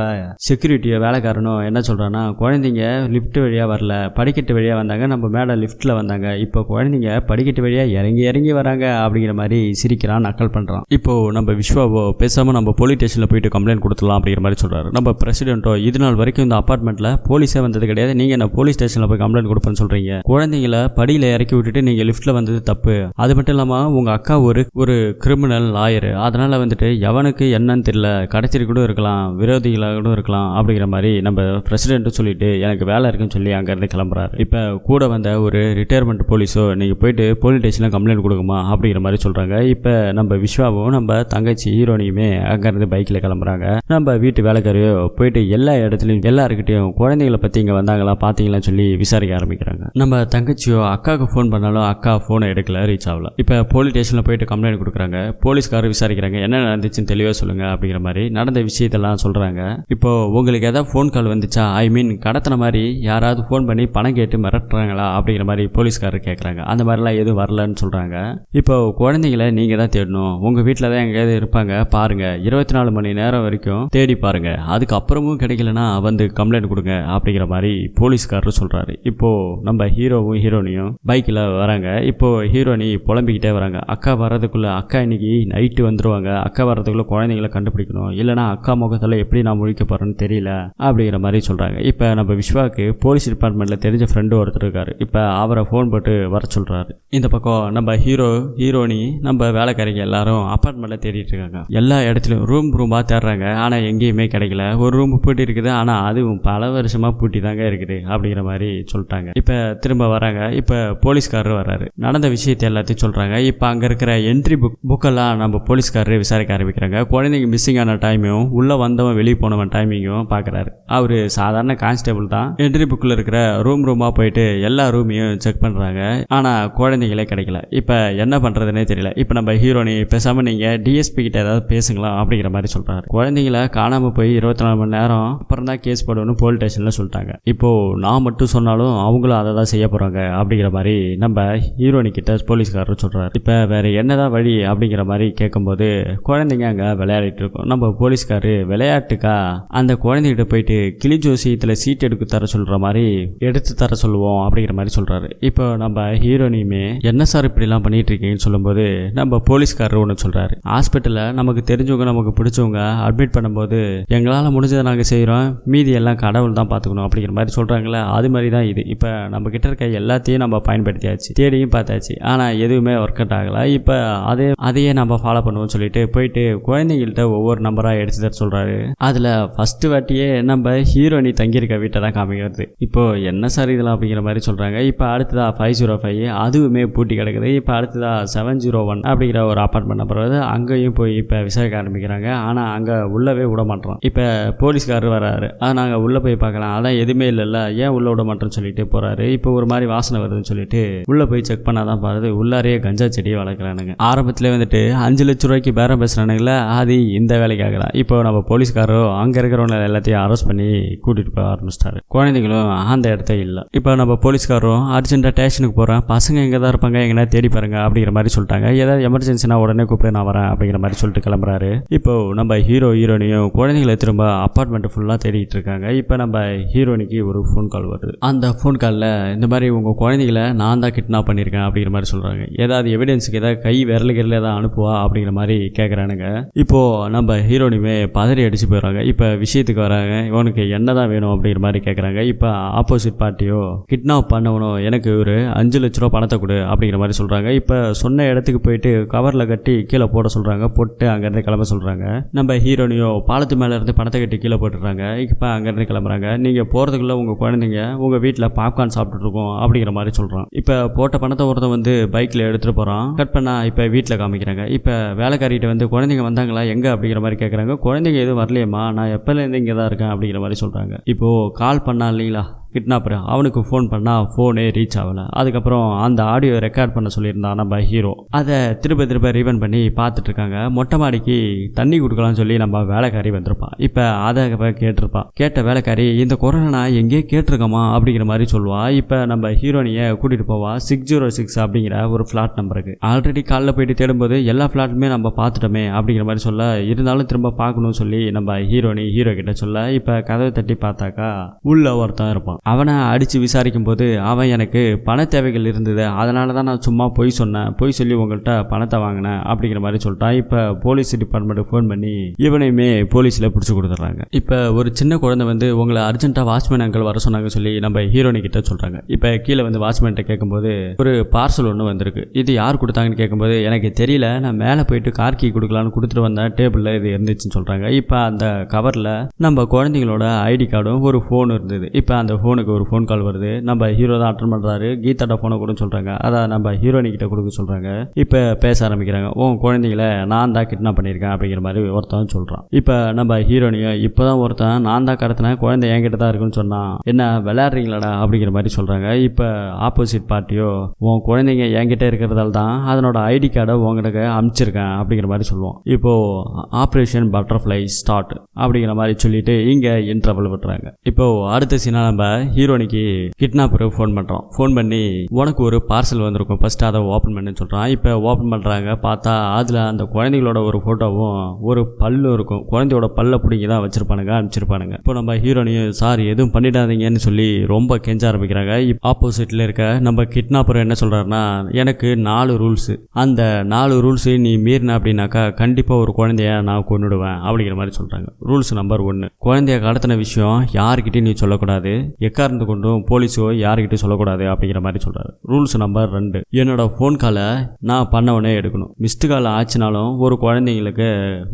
செக்யூரிட்டியோ வேலைக்காரனோ என்ன சொல்கிறான்னா குழந்தைங்க லிஃப்ட் வழியாக வரல படிக்கட்டு வழியாக வந்தாங்க நம்ம மேலே லிஃப்ட்டில் வந்தாங்க. இப்போ குழந்தைங்க படிக்கட்டு வழியாக இறங்கி இறங்கி வராங்க அப்படிங்கிற மாதிரி சிரிக்கிறான் நக்கல் பண்ணுறான் இப்போ நம்ம விஸ்வாவோ பேசாமல் நம்ம போலீஸ் ஸ்டேஷனில் போயிட்டு கம்ப்ளைண்ட் கொடுத்துலாம் அப்படிங்கிற மாதிரி சொல்கிறாரு நம்ம பிரசிடென்ட்டோ இது நாள் வரைக்கும் இந்த அப்பார்ட்மெண்ட்டில் போலீஸே வந்தது கிடையாது. நீங்கள் என்ன போலீஸ் ஸ்டேஷனில் போய் கம்ப்ளைண்ட் கொடுப்பேன்னு சொல்கிறீங்க குழந்தைங்கள படியில் இறக்கி விட்டுட்டு நீங்கள் லிஃப்ட்டில் வந்தது தப்பு. அது மட்டும் இல்லாமல் உங்கள் அக்கா ஒரு ஒரு கிரிமினல் லாயரு அதனால் வந்துட்டு எவனுக்கு என்னன்னு தெரியல கடைச்சிட்டு கூட இருக்கலாம் விரோதிகளாக கூட இருக்கலாம் அப்படிங்கிற மாதிரி நம்ம பிரசிடென்ட்டு சொல்லிட்டு எனக்கு வேலை இருக்குன்னு சொல்லி அங்கேருந்து கிளம்புறாரு. இப்போ கூட வந்த ஒரு ரிட்டையர்மெண்ட் போலீஸோ நீங்கள் போயிட்டு போலீஸ் ஸ்டேஷனில் கம்ப்ளைண்ட் கொடுக்குமா அப்படிங்கிற மாதிரி சொல்கிறாங்க இப்போ நம்ம விஸ்வாவும் நம்ம தங்கச்சி ஹீரோனியுமே அங்கேருந்து பைக்கில் கிளம்புறாங்க. நம்ம வீட்டு வேலைக்காரியோ போயிட்டு எல்லா இடத்துலையும் எல்லாருக்கிட்டையும் குழந்தைகளை பற்றி இங்கே வந்தாங்களா பார்த்தீங்களான்னு சொல்லி விசாரிக்க ஆரம்பிக்கிறாங்க. நம்ம தங்கச்சியோ அக்காவுக்கு ஃபோன் பண்ணாலும் அக்கா ஃபோனை எடுக்கல ரீச் ஆகல. இப்போ போலீஸ் ஸ்டேஷனில் போயிட்டு கம்ப்ளைண்ட் கொடுக்குறாங்க. போலீஸ்காரர் விசாரிக்கிறாங்க என்ன நடந்துச்சுன்னு தெளிவாக சொல்லுங்க அப்படிங்கிற மாதிரி நடந்த விஷயத்தெல்லாம் சொல்கிறாங்க இப்போ உங்களுக்கு ஏதாவது ஃபோன் கால் வந்துச்சா? ஐ மீன் கடத்தின மாதிரி யாராவது ஃபோன் பண்ணி பணம் கேட்டு மிரட்டுறாங்களா? அப்படிங்கிற மாதிரி போலீஸ்காரர் கேட்குறாங்க அந்த மாதிரிலாம் எதுவும் வரலன்னு சொல்கிறாங்க இப்போ குழந்தைங்கள நீங்கள் தான் தேடணும். உங்கள் வீட்டில் தான் எங்கேயாவது இருப்பாங்க. பாருங்கள் இருபத்தி நாலு மணி நேரம் வரைக்கும் தேடி பாருங்கள் அதுக்கப்புறமும் கிடைக்கலனா வந்து கம்ப்ளைண்ட் கொடுங்க அப்படிங்கிற மாதிரி போலீஸ்காரர் சொல்கிறாரு இப்போது நம்ம ஹீரோவும் ஹீரோனியும் பைக்கில் வராங்க. இப்போது ஹீரோனி புலம்பிக்கிட்டே வராங்க. அக்கா வர்றதுக்குள்ளே அக்கா இன்னைக்கு நைட்டு வந்துடுவாங்க அக்கா வர்றதுக்குள்ளே குழந்தைங்கள கண்டுபிடிக்கணும். இல்லைனா அக்கா முகத்தில் எப்படி நான் முழிக்க போகிறேன்னு தெரியல அப்படிங்கிற மாதிரி சொல்கிறாங்க இப்போ நம்ம விஸ்வாக்கு போலீஸ் டிபார்ட்மெண்ட்டில் தெரிஞ்ச ஃப்ரெண்டு ஒருத்தர் இருக்காரு. இப்போ அவரை ஃபோன் போட்டு வர சொல்கிறாரு இந்த பக்கம் நம்ம ஹீரோ ஹீரோனி நம்ம வேலைக்காரிங்க எல்லாரும் அப்பார்ட்மெண்ட்டில் தேடிட்டு இருக்காங்க. எல்லா இடத்துலையும் ரூம் ரூமாக தேடுறாங்க. ஆனால் எங்கேயுமே கிடைக்கல. ஒரு ரூம் பூட்டி இருக்குது. ஆனால் அதுவும் பல வருஷமாக பூட்டி தாங்க இருக்குது அப்படிங்கிற மாதிரி சொல்லிட்டாங்க. இப்போ திரும்ப வராங்க. இப்போ போலீஸ்காரர் வர்றாரு. நடந்த விஷயத்தை எல்லாத்தையும் சொல்கிறாங்க இப்போ அங்கே இருக்கிற என்ட்ரி புக் புக்கெல்லாம் டீட்டெயிலாக நம்ம போலீஸ்காரரு விசாரிக்க ஆரம்பிக்கிறாங்க. குழந்தைங்க மிஸ்ஸிங் ஆன டைமையும் உள்ளே வந்தவன் வெளியே போனவன் டைமிங்கும் பார்க்குறாரு அவர் சாதாரண கான்ஸ்டபிள் தான். என்ட்ரி புக்கில் இருக்கிற ரூம் ரூமாக போயிட்டு எல்லா ரூமையும் செக் பண்ணுறாங்க ஆனால் குழந்தைங்களே கிடைக்கல. இப்போ என்ன பண்ணுறதுனே தெரியல. இப்போ நம்ம ஹீரோனி பேசாமல் நீங்கள் டிஎஸ்பி கிட்ட ஏதாவது பேசுங்களா அப்படிங்கிற மாதிரி சொல்கிறாரு குழந்தைங்கள காணாமல் போய் இருபத்தி நாலு மணி நேரம் அப்புறம் தான் கேஸ் போடணும்னு போலீஸ் ஸ்டேஷனில் சொல்லிட்டாங்க. இப்போது நான் மட்டும் சொன்னாலும் அவங்களும் அதை தான் செய்ய போகிறாங்க அப்படிங்கிற மாதிரி நம்ம ஹீரோனி கிட்ட போலீஸ்காரர் சொல்கிறாரு இப்போ வேறு என்னதான் வழி அப்படிங்கிற மாதிரி கேட்கும்போது குழந்தைங்க அங்கே விளையாடிட்டு இருக்கோம். நம்ம போலீஸ்காரு விளையாட்டுக்கா? அந்த குழந்தைகிட்ட போயிட்டு கிளி ஜோசியத்தில் சீட் எடுக்க தர சொல்கிற மாதிரி எடுத்து தர சொல்லுவோம் அப்படிங்கிற மாதிரி சொல்கிறாரு இப்போ நம்ம ஹீரோனியுமே என்ன சார் இப்படிலாம் பண்ணிட்டு இருக்கீங்கன்னு சொல்லும்போது நம்ம போலீஸ்காரர் ஒன்று சொல்கிறாரு ஹாஸ்பிட்டலில் நமக்கு தெரிஞ்சவங்க நமக்கு பிடிச்சவங்க அட்மிட் பண்ணும்போது எங்களால் முடிஞ்சதை நாங்கள் செய்கிறோம் மீதி எல்லாம் கடவுள் தான் பார்த்துக்கணும் அப்படிங்கிற மாதிரி சொல்கிறாங்களே அது மாதிரி தான் இது. இப்போ நம்ம கிட்ட இருக்க எல்லாத்தையும் நம்ம பயன்படுத்தியாச்சு. தேடியும் பார்த்தாச்சு. ஆனால் எதுவுமே ஒர்க் அவுட் ஆகலை. இப்போ அதே அதையே நம்ம ஃபாலோ பண்ணுவோம்னு சொல்லிட்டு போயிட்டு குழந்தைங்கள்ட்ட ஒவ்வொரு நம்பராக எடுத்து தர சொல்கிறாரு அதில் ஃபஸ்ட்டு வாட்டியே நம்ம ஹீரோனி தங்கியிருக்க வீட்டை தான் காமிக்கிறது. இப்போ என்ன சார் இதெல்லாம் அப்படிங்கிற மாதிரி சொல்கிறாங்க இப்போ அடுத்ததா ஃபைவ் ஜீரோ ஃபைவ் அதுவுமே பூட்டி கிடக்குது. இப்போ அடுத்ததா செவன் ஜீரோ ஒன் அப்படிங்கிற ஒரு அப்பார்ட்மெண்ட் நம்பர் வருது. அங்கேயும் போய் இப்போ விசாரிக்க ஆரம்பிக்கிறாங்க. ஆனால் அங்கே உள்ளவே விட மாட்டோம் இப்போ போலீஸ்காரர் வராரு. அதை நாங்கள் உள்ளே போய் பார்க்கலாம். அதான் எதுவுமே இல்லைல்ல. ஏன் உள்ளே விட மாட்டோம்னு சொல்லிட்டு போகிறாரு இப்போ ஒரு மாதிரி வாசனை வருதுன்னு சொல்லிட்டு உள்ளே போய் செக் பண்ணாதான் பாருது. உள்ளாரையே கஞ்சா செடியை வளர்க்குறானுங்க. ஆரம்பத்தில் வந்துட்டு அஞ்சு லட்ச ரூபாய்க்கு பேரம் பேசுகிறானுங்களே அது இந்த வேலைக்காக தான் இப்போ நம்ம போலீஸ்காரோ அங்கே இருக்கிறவங்க எல்லாத்தையும் அரெஸ்ட் பண்ணி கூட்டிகிட்டு போக ஆரம்பிச்சிட்டாரு. குழந்தைங்களும் அந்த இடத்த இல்லை. இப்போ நம்ம போலீஸ்காரரும் அர்ஜென்ட்டாக ஸ்டேஷனுக்கு போகிறேன் பசங்க எங்கே தான் இருப்பாங்க எங்கன்னா தேடி பாருங்க அப்படிங்கிற மாதிரி சொல்லிட்டாங்க. ஏதாவது எமர்ஜென்சினா உடனே கூப்பிட்டு நான் வரேன் அப்படிங்கிற மாதிரி சொல்லிட்டு கிளம்புறாரு. இப்போ நம்ம ஹீரோ ஹீரோனையும் குழந்தைங்களை திரும்ப அப்பார்ட்மெண்ட் ஃபுல்லாக தேடிட்டு இருக்காங்க. இப்போ நம்ம ஹீரோனிக்கு ஒரு ஃபோன் கால் வருது. அந்த ஃபோன் காலில் இந்த மாதிரி உங்கள் குழந்தைகளை நான் தான் கிட்னாப் பண்ணியிருக்கேன் அப்படிங்கிற மாதிரி சொல்கிறாங்க ஏதாவது எவிடன்ஸுக்கு ஏதாவது கை விரலுக்கு கிரல் அனுப்பி அனுப்புவா அப்படிங்கிற மாதிரி கேட்குறானுங்க இப்போது நம்ம ஹீரோனியுமே பதறி அடித்து போயிடுறாங்க. இப்போ விஷயத்துக்கு வராங்க. இவனுக்கு என்ன தான் வேணும் அப்படிங்கிற மாதிரி கேட்குறாங்க இப்போ ஆப்போசிட் பார்ட்டியோ கிட்னாப் பண்ணவனோ எனக்கு ஒரு அஞ்சு லட்ச ரூபா பணத்தை கொடு அப்படிங்கிற மாதிரி சொல்கிறாங்க இப்போ சொன்ன இடத்துக்கு போயிட்டு கவரில் கட்டி கீழே போட சொல்கிறாங்க போட்டு அங்கேருந்து கிளம்ப சொல்கிறாங்க நம்ம ஹீரோனியோ பாலத்து மேலே இருந்து பணத்தை கட்டி கீழே போட்டுடுறாங்க. இப்போ அங்கேருந்து கிளம்புறாங்க. நீங்கள் போகிறதுக்குள்ளே உங்கள் குழந்தைங்க உங்கள் வீட்டில் பாப்கார்ன் சாப்பிட்டுட்டு இருக்கோம் அப்படிங்கிற மாதிரி சொல்கிறான் இப்போ போட்ட பணத்தை ஒருத்தன் வந்து பைக்கில் எடுத்துகிட்டு போகிறான் கட் பண்ணால் இப்போ வீட்டில் காமிக்கிறாங்க. இப்போ வேலைக்காரிகிட்ட வந்து குழந்தைங்க வந்தாங்களா? எங்கே? அப்படிங்கிற மாதிரி கேட்குறாங்க குழந்தைங்க எதுவும் வரலையேம்மா. நான் எப்போலேருந்து இங்கே தான் இருக்கேன் அப்படிங்கிற மாதிரி சொல்கிறாங்க இப்போது கால் பண்ணா இல்லைங்களா? கிட்னாப்பர் அவனுக்கு ஃபோன் பண்ணால் ஃபோனே ரீச் ஆகலை. அதுக்கப்புறம் அந்த ஆடியோ ரெக்கார்ட் பண்ண சொல்லியிருந்தான் நம்ம ஹீரோ அதை திரும்ப திரும்ப ரீவன் பண்ணி பார்த்துட்டு இருக்காங்க. மொட்டை மாடிக்கு தண்ணி கொடுக்கலாம்னு சொல்லி நம்ம வேலைக்காரி வந்திருப்பான் இப்போ அதை கேட்டிருப்பான் கேட்ட வேலைக்காரி இந்த கொரோனா நான் எங்கேயே கேட்டிருக்கோமா அப்படிங்கிற மாதிரி சொல்லுவா. இப்போ நம்ம ஹீரோனியை கூட்டிகிட்டு போவா. சிக்ஸ் ஜீரோ சிக்ஸ் அப்படிங்கிற ஒரு ஃப்ளாட் நம்பருக்கு ஆல்ரெடி காலைல போயிட்டு தேடும்போது எல்லா ஃப்ளாட்டுமே நம்ம பார்த்துட்டோமே அப்படிங்கிற மாதிரி சொல்ல இருந்தாலும் திரும்ப பார்க்கணும்னு சொல்லி நம்ம ஹீரோனி ஹீரோ கிட்ட சொல்ல இப்போ கதவை தட்டி பார்த்தாக்கா உள்ள ஒருத்தன் இருப்பான். அவனை அடித்து விசாரிக்கும் போது அவன் எனக்கு பண தேவைகள் இருந்தது அதனால தான் நான் சும்மா பொய் சொன்னேன் பொய் சொல்லி உங்கள்கிட்ட பணத்தை வாங்கினேன் அப்படிங்கிற மாதிரி சொல்லிட்டான். இப்போ போலீஸ் டிபார்ட்மெண்ட்டுக்கு ஃபோன் பண்ணி இவனையுமே போலீஸில் பிடிச்சி கொடுத்துட்றாங்க. இப்போ ஒரு சின்ன குழந்தை வந்து உங்களை அர்ஜென்ட்டாக வாட்ச்மேன் அங்கிள் வர சொன்னாங்க சொல்லி நம்ம ஹீரோனி கிட்ட சொல்கிறாங்க இப்போ கீழே வந்து வாட்ச்மேன்ட்ட கேட்கும்போது ஒரு பார்சல் ஒன்று வந்திருக்கு. இது யார் கொடுத்தாங்கன்னு கேட்கும்போது எனக்கு தெரியல நான் மேலே போயிட்டு கார் கீ கொடுக்கலான்னு கொடுத்துட்டு வந்தேன் டேபிளில் இது இருந்துச்சுன்னு சொல்கிறாங்க இப்போ அந்த கவரில் நம்ம குழந்தைங்களோட ஐடி கார்டும் ஒரு ஃபோன் இருந்தது. இப்போ அந்த ஃபோனுக்கு ஒரு ஃபோன் கால் வருது. நம்ம ஹீரோ தான் அட்டன் பண்ணுறாரு கீதாட்ட ஃபோனை கொடுன்னு சொல்கிறாங்க அதை நம்ம ஹீரோனிக்கிட்ட கொடுக்க சொல்கிறாங்க இப்போ பேச ஆரம்பிக்கிறாங்க. ஓ குழந்தைங்கள நான் தான் கிட்னாப் பண்ணியிருக்கேன் அப்படிங்கிற மாதிரி ஒருத்தன் சொல்கிறான் இப்போ நம்ம ஹீரோனியும் இப்போ தான் ஒருத்தன் நான் தான் கடத்தினேன் குழந்தை என்கிட்ட தான் இருக்குன்னு சொன்னான். என்ன விளையாடுறீங்களாடா? அப்படிங்கிற மாதிரி சொல்கிறாங்க இப்போ ஆப்போசிட் பார்ட்டியோ உன் குழந்தைங்க என்கிட்ட இருக்கிறதால தான் அதனோட ஐடி கார்டை உங்ககிட்ட அனுப்பிச்சிருக்கேன் அப்படிங்கிற மாதிரி சொல்லுவோம் இப்போது ஆப்ரேஷன் பட்டர்ஃப்ளை ஸ்டார்ட் அப்படிங்கிற மாதிரி சொல்லிட்டு இங்கே இன்டர்வல் விட்டுறாங்க. இப்போ அடுத்த சீனா நம்ம ஹீரோனிக்கு கிட்னாப்பர் ஃபோன் பண்ணுறோம் ஃபோன் பண்ணி உனக்கு ஒரு பார்சல் வந்திருக்கும். ஃபஸ்ட்டு அதை ஓப்பன் பண்ணுன்னு சொல்கிறான் இப்போ ஓப்பன் பண்ணுறாங்க பார்த்தா அதில் அந்த குழந்தைகளோட ஒரு ஃபோட்டோவும் ஒரு பல்லும் இருக்கும். குழந்தையோட பல்ல பிடிங்கி தான் வச்சிருப்பானுங்க அனுப்பிச்சிருப்பானுங்க. இப்போ நம்ம ஹீரோனையும் சார் எதுவும் பண்ணிடாதீங்கன்னு சொல்லி ரொம்ப கெஞ்ச ஆரம்பிக்கிறாங்க. ஆப்போசிட்டில் இருக்க நம்ம கிட்னாப்பர் என்ன சொல்கிறாருன்னா எனக்கு நாலு ரூல்ஸு அந்த நாலு ரூல்ஸு நீ மீறின அப்படின்னாக்கா கண்டிப்பாக ஒரு குழந்தைய நான் கொண்டுடுவேன் அப்படிங்கிற மாதிரி சொல்கிறாங்க ரூல்ஸ் நம்பர் ஒன்று குழந்தைய கடத்தின விஷயம் யாருக்கிட்டையும் நீ சொல்லக்கூடாது. எக்காரணத்து கொண்டும் போலீஸோ யாருக்கிட்டையும் சொல்லக்கூடாது அப்படிங்கிற மாதிரி சொல்றாரு. ரூல்ஸ் நம்பர் ரெண்டு. என்னோட ஃபோன் காலை நான் பண்ணவனே எடுக்கணும். மிஸ்டு கால் ஆச்சுனாலும் ஒரு குழந்தைங்களுக்கு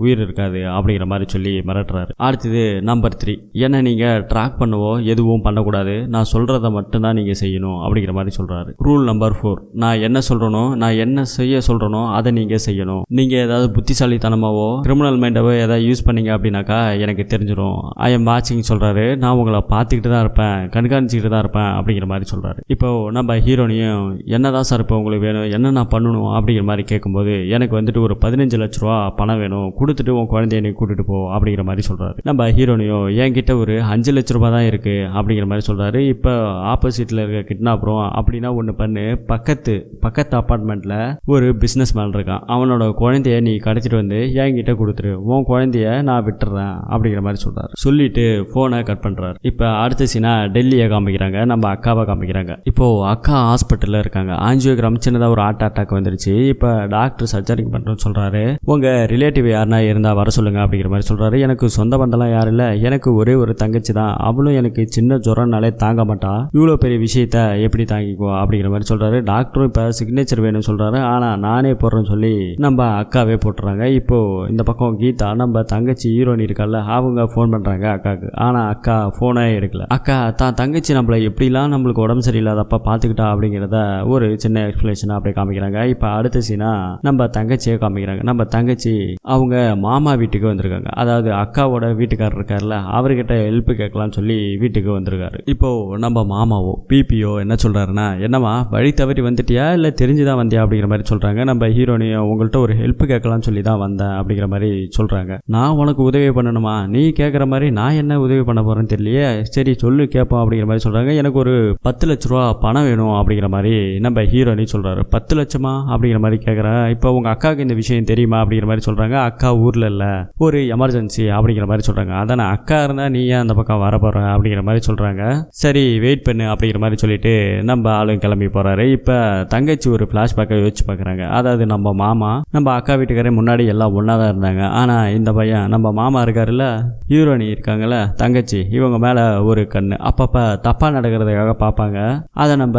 உயிர் இருக்காது அப்படிங்கிற மாதிரி சொல்லி மிரட்டுறாரு. அடுத்தது நம்பர் த்ரீ என்ன நீங்கள் ட்ராக் பண்ணவோ எதுவும் பண்ணக்கூடாது. நான் சொல்கிறத மட்டும்தான் நீங்கள் செய்யணும் அப்படிங்கிற மாதிரி சொல்கிறாரு ரூல் நம்பர் ஃபோர் நான் என்ன சொல்கிறனோ நான் என்ன செய்ய சொல்கிறனோ அதை நீங்கள் செய்யணும். நீங்கள் ஏதாவது புத்திசாலித்தனமாவோ கிரிமினல் மைண்டாவோ ஏதாவது யூஸ் பண்ணீங்க அப்படின்னாக்கா எனக்கு தெரிஞ்சிடும் ஐ எம் வாட்சிங் சொல்கிறாரு நான் உங்களை பார்த்துக்கிட்டு தான் இருப்பேன். கண்காணிச்சிக்கிட்டு தான் இருப்பேன் அப்படிங்கிற மாதிரி சொல்கிறாரு இப்போ நம்ம ஹீரோனையும் என்னதான் சார் இப்போ உங்களுக்கு வேணும்? என்ன நான் பண்ணணும்? அப்படிங்கிற மாதிரி கேட்கும்போது எனக்கு வந்துட்டு ஒரு பதினஞ்சு லட்ச ரூபா பணம் வேணும். கொடுத்துட்டு உன் குழந்தைய நீ கூட்டிட்டு போ அப்படிங்கிற மாதிரி சொல்கிறாரு நம்ம ஹீரோனையும் என்கிட்ட ஒரு அஞ்சு லட்ச ரூபா தான் இருக்குது அப்படிங்கிற மாதிரி சொல்கிறாரு இப்போ ஆப்போசிட்டில் இருக்க கிட்னாப்புறம் அப்படின்னா ஒன்று பண்ணு. பக்கத்து பக்கத்து அப்பார்ட்மெண்ட்டில் ஒரு பிஸ்னஸ் மேன் இருக்கான். அவனோட குழந்தைய நீ கடைச்சிட்டு வந்து என்கிட்ட கொடுத்துரு. உன் குழந்தைய நான் விட்டுறேன் அப்படிங்கிற மாதிரி சொல்கிறாரு சொல்லிட்டு ஃபோனை கட் பண்ணுறாரு இப்போ அடுத்த சீனா டெல்லியை காமிக்கிறாங்க நம்ம அக்காவை காமிக்கிறாங்க. இப்போது அக்கா ஹாஸ்பிட்டலில் இருக்காங்க. ஆஞ்சியோகிராம் சின்னதாக ஒரு ஹார்ட் அட்டாக் வந்துருச்சு. இப்போ டாக்டர் சர்ஜரி பண்ணுறோன்னு சொல்கிறாரு உங்கள் ரிலேட்டிவ் யாருனா இருந்தால் வர சொல்லுங்கள் அப்படிங்கிற மாதிரி சொல்கிறாரு எனக்கு சொந்த பந்தம்லாம் யாரும் இல்லை. எனக்கு ஒரே ஒரு தங்கச்சி தான். அவளும் எனக்கு சின்ன ஜுரம்னாலே தாங்க மாட்டா. இவ்வளோ பெரிய விஷயத்த எப்படி தாங்கிக்குவா அப்படிங்கிற மாதிரி சொல்கிறாரு டாக்டரும் இப்போ சிக்னேச்சர் வேணும்னு சொல்கிறாரு ஆனால் நானே போடுறேன்னு சொல்லி நம்ம அக்காவே போட்டுறாங்க. இப்போது இந்த பக்கம் கீதா நம்ம தங்கச்சி ஹீரோயின் இருக்கால அவங்க ஃபோன் பண்ணுறாங்க அக்காவுக்கு ஆனால் அக்கா ஃபோனே எடுக்கல. அக்கா தான் தங்கச்சி நம்மளை எப்படிலாம் நம்மளுக்கு உடம்பு சரியில்லாதப்ப பார்த்துக்கிட்டா அப்படிங்கிறத ஒரு சின்ன எக்ஸ்பிளேஷனாக அப்படியே காமிக்கிறாங்க. இப்போ அடுத்த சீனா நம்ம தங்கச்சியை காமிக்கிறாங்க. நம்ம தங்கச்சி அவங்க மாமா வீட்டுக்கு வந்திருக்காங்க. அதாவது அக்காவோட வீட்டுக்காரர் இருக்கார்ல அவர்கிட்ட ஹெல்ப் கேட்கலாம்னு சொல்லி வீட்டுக்கு வந்திருக்காரு. இப்போ நம்ம மாமாவோ பிபிஓ என்ன சொல்றாருன்னா என்னம்மா வழி தவறி வந்துட்டியா? இல்லை தெரிஞ்சுதான் வந்தியா? அப்படிங்கிற மாதிரி சொல்கிறாங்க நம்ம ஹீரோனியும் உங்கள்கிட்ட ஒரு ஹெல்ப் கேட்கலாம்னு சொல்லி தான் வந்தேன் அப்படிங்கிற மாதிரி சொல்கிறாங்க நான் உனக்கு உதவி பண்ணணுமா? நீ கேட்குற மாதிரி நான் என்ன உதவி பண்ண போறேன்னு தெரியலையே. சரி சொல்லு கேட்போம் அப்படிங்கிற மாதிரி சொல்றாங்க. எனக்கு ஒரு பத்து லட்ச ரூபா பணம் வேணும் அப்படிங்கிற மாதிரி நம்ம ஹீரோனி சொல்றாரு. பத்து லட்சமா அப்படிங்கிற மாதிரி கேட்குறேன் இப்போ உங்கள் அக்காவுக்கு இந்த விஷயம் தெரியுமா அப்படிங்கிற மாதிரி சொல்றாங்க. அக்கா ஊரில் இல்ல. ஒரு எமர்ஜென்சி அப்படிங்கிற மாதிரி சொல்கிறாங்க அதானே அக்கா இருந்தா நீ ஏன் அந்த பக்கம் வர போகிற அப்படிங்கிற மாதிரி சொல்றாங்க. சரி வெயிட் பண்ணு அப்படிங்கிற மாதிரி சொல்லிட்டு நம்ம ஆளும் கிளம்பி போறாரு. இப்போ தங்கச்சி ஒரு ஃப்ளாஷ்பேக்கை யோசிச்சு பார்க்குறாங்க அதாவது நம்ம மாமா நம்ம அக்கா வீட்டுக்காரே முன்னாடி எல்லாம் ஒன்றா தான் இருந்தாங்க. ஆனால் இந்த பையன் நம்ம மாமா இருக்காருல்ல ஹீரோனி இருக்காங்கல்ல தங்கச்சி இவங்க மேலே ஒரு கண்ணு. அப்பப்போ தப்பாக நடக்கிறதுக்காக பார்ப்பாங்க. அதை நம்ம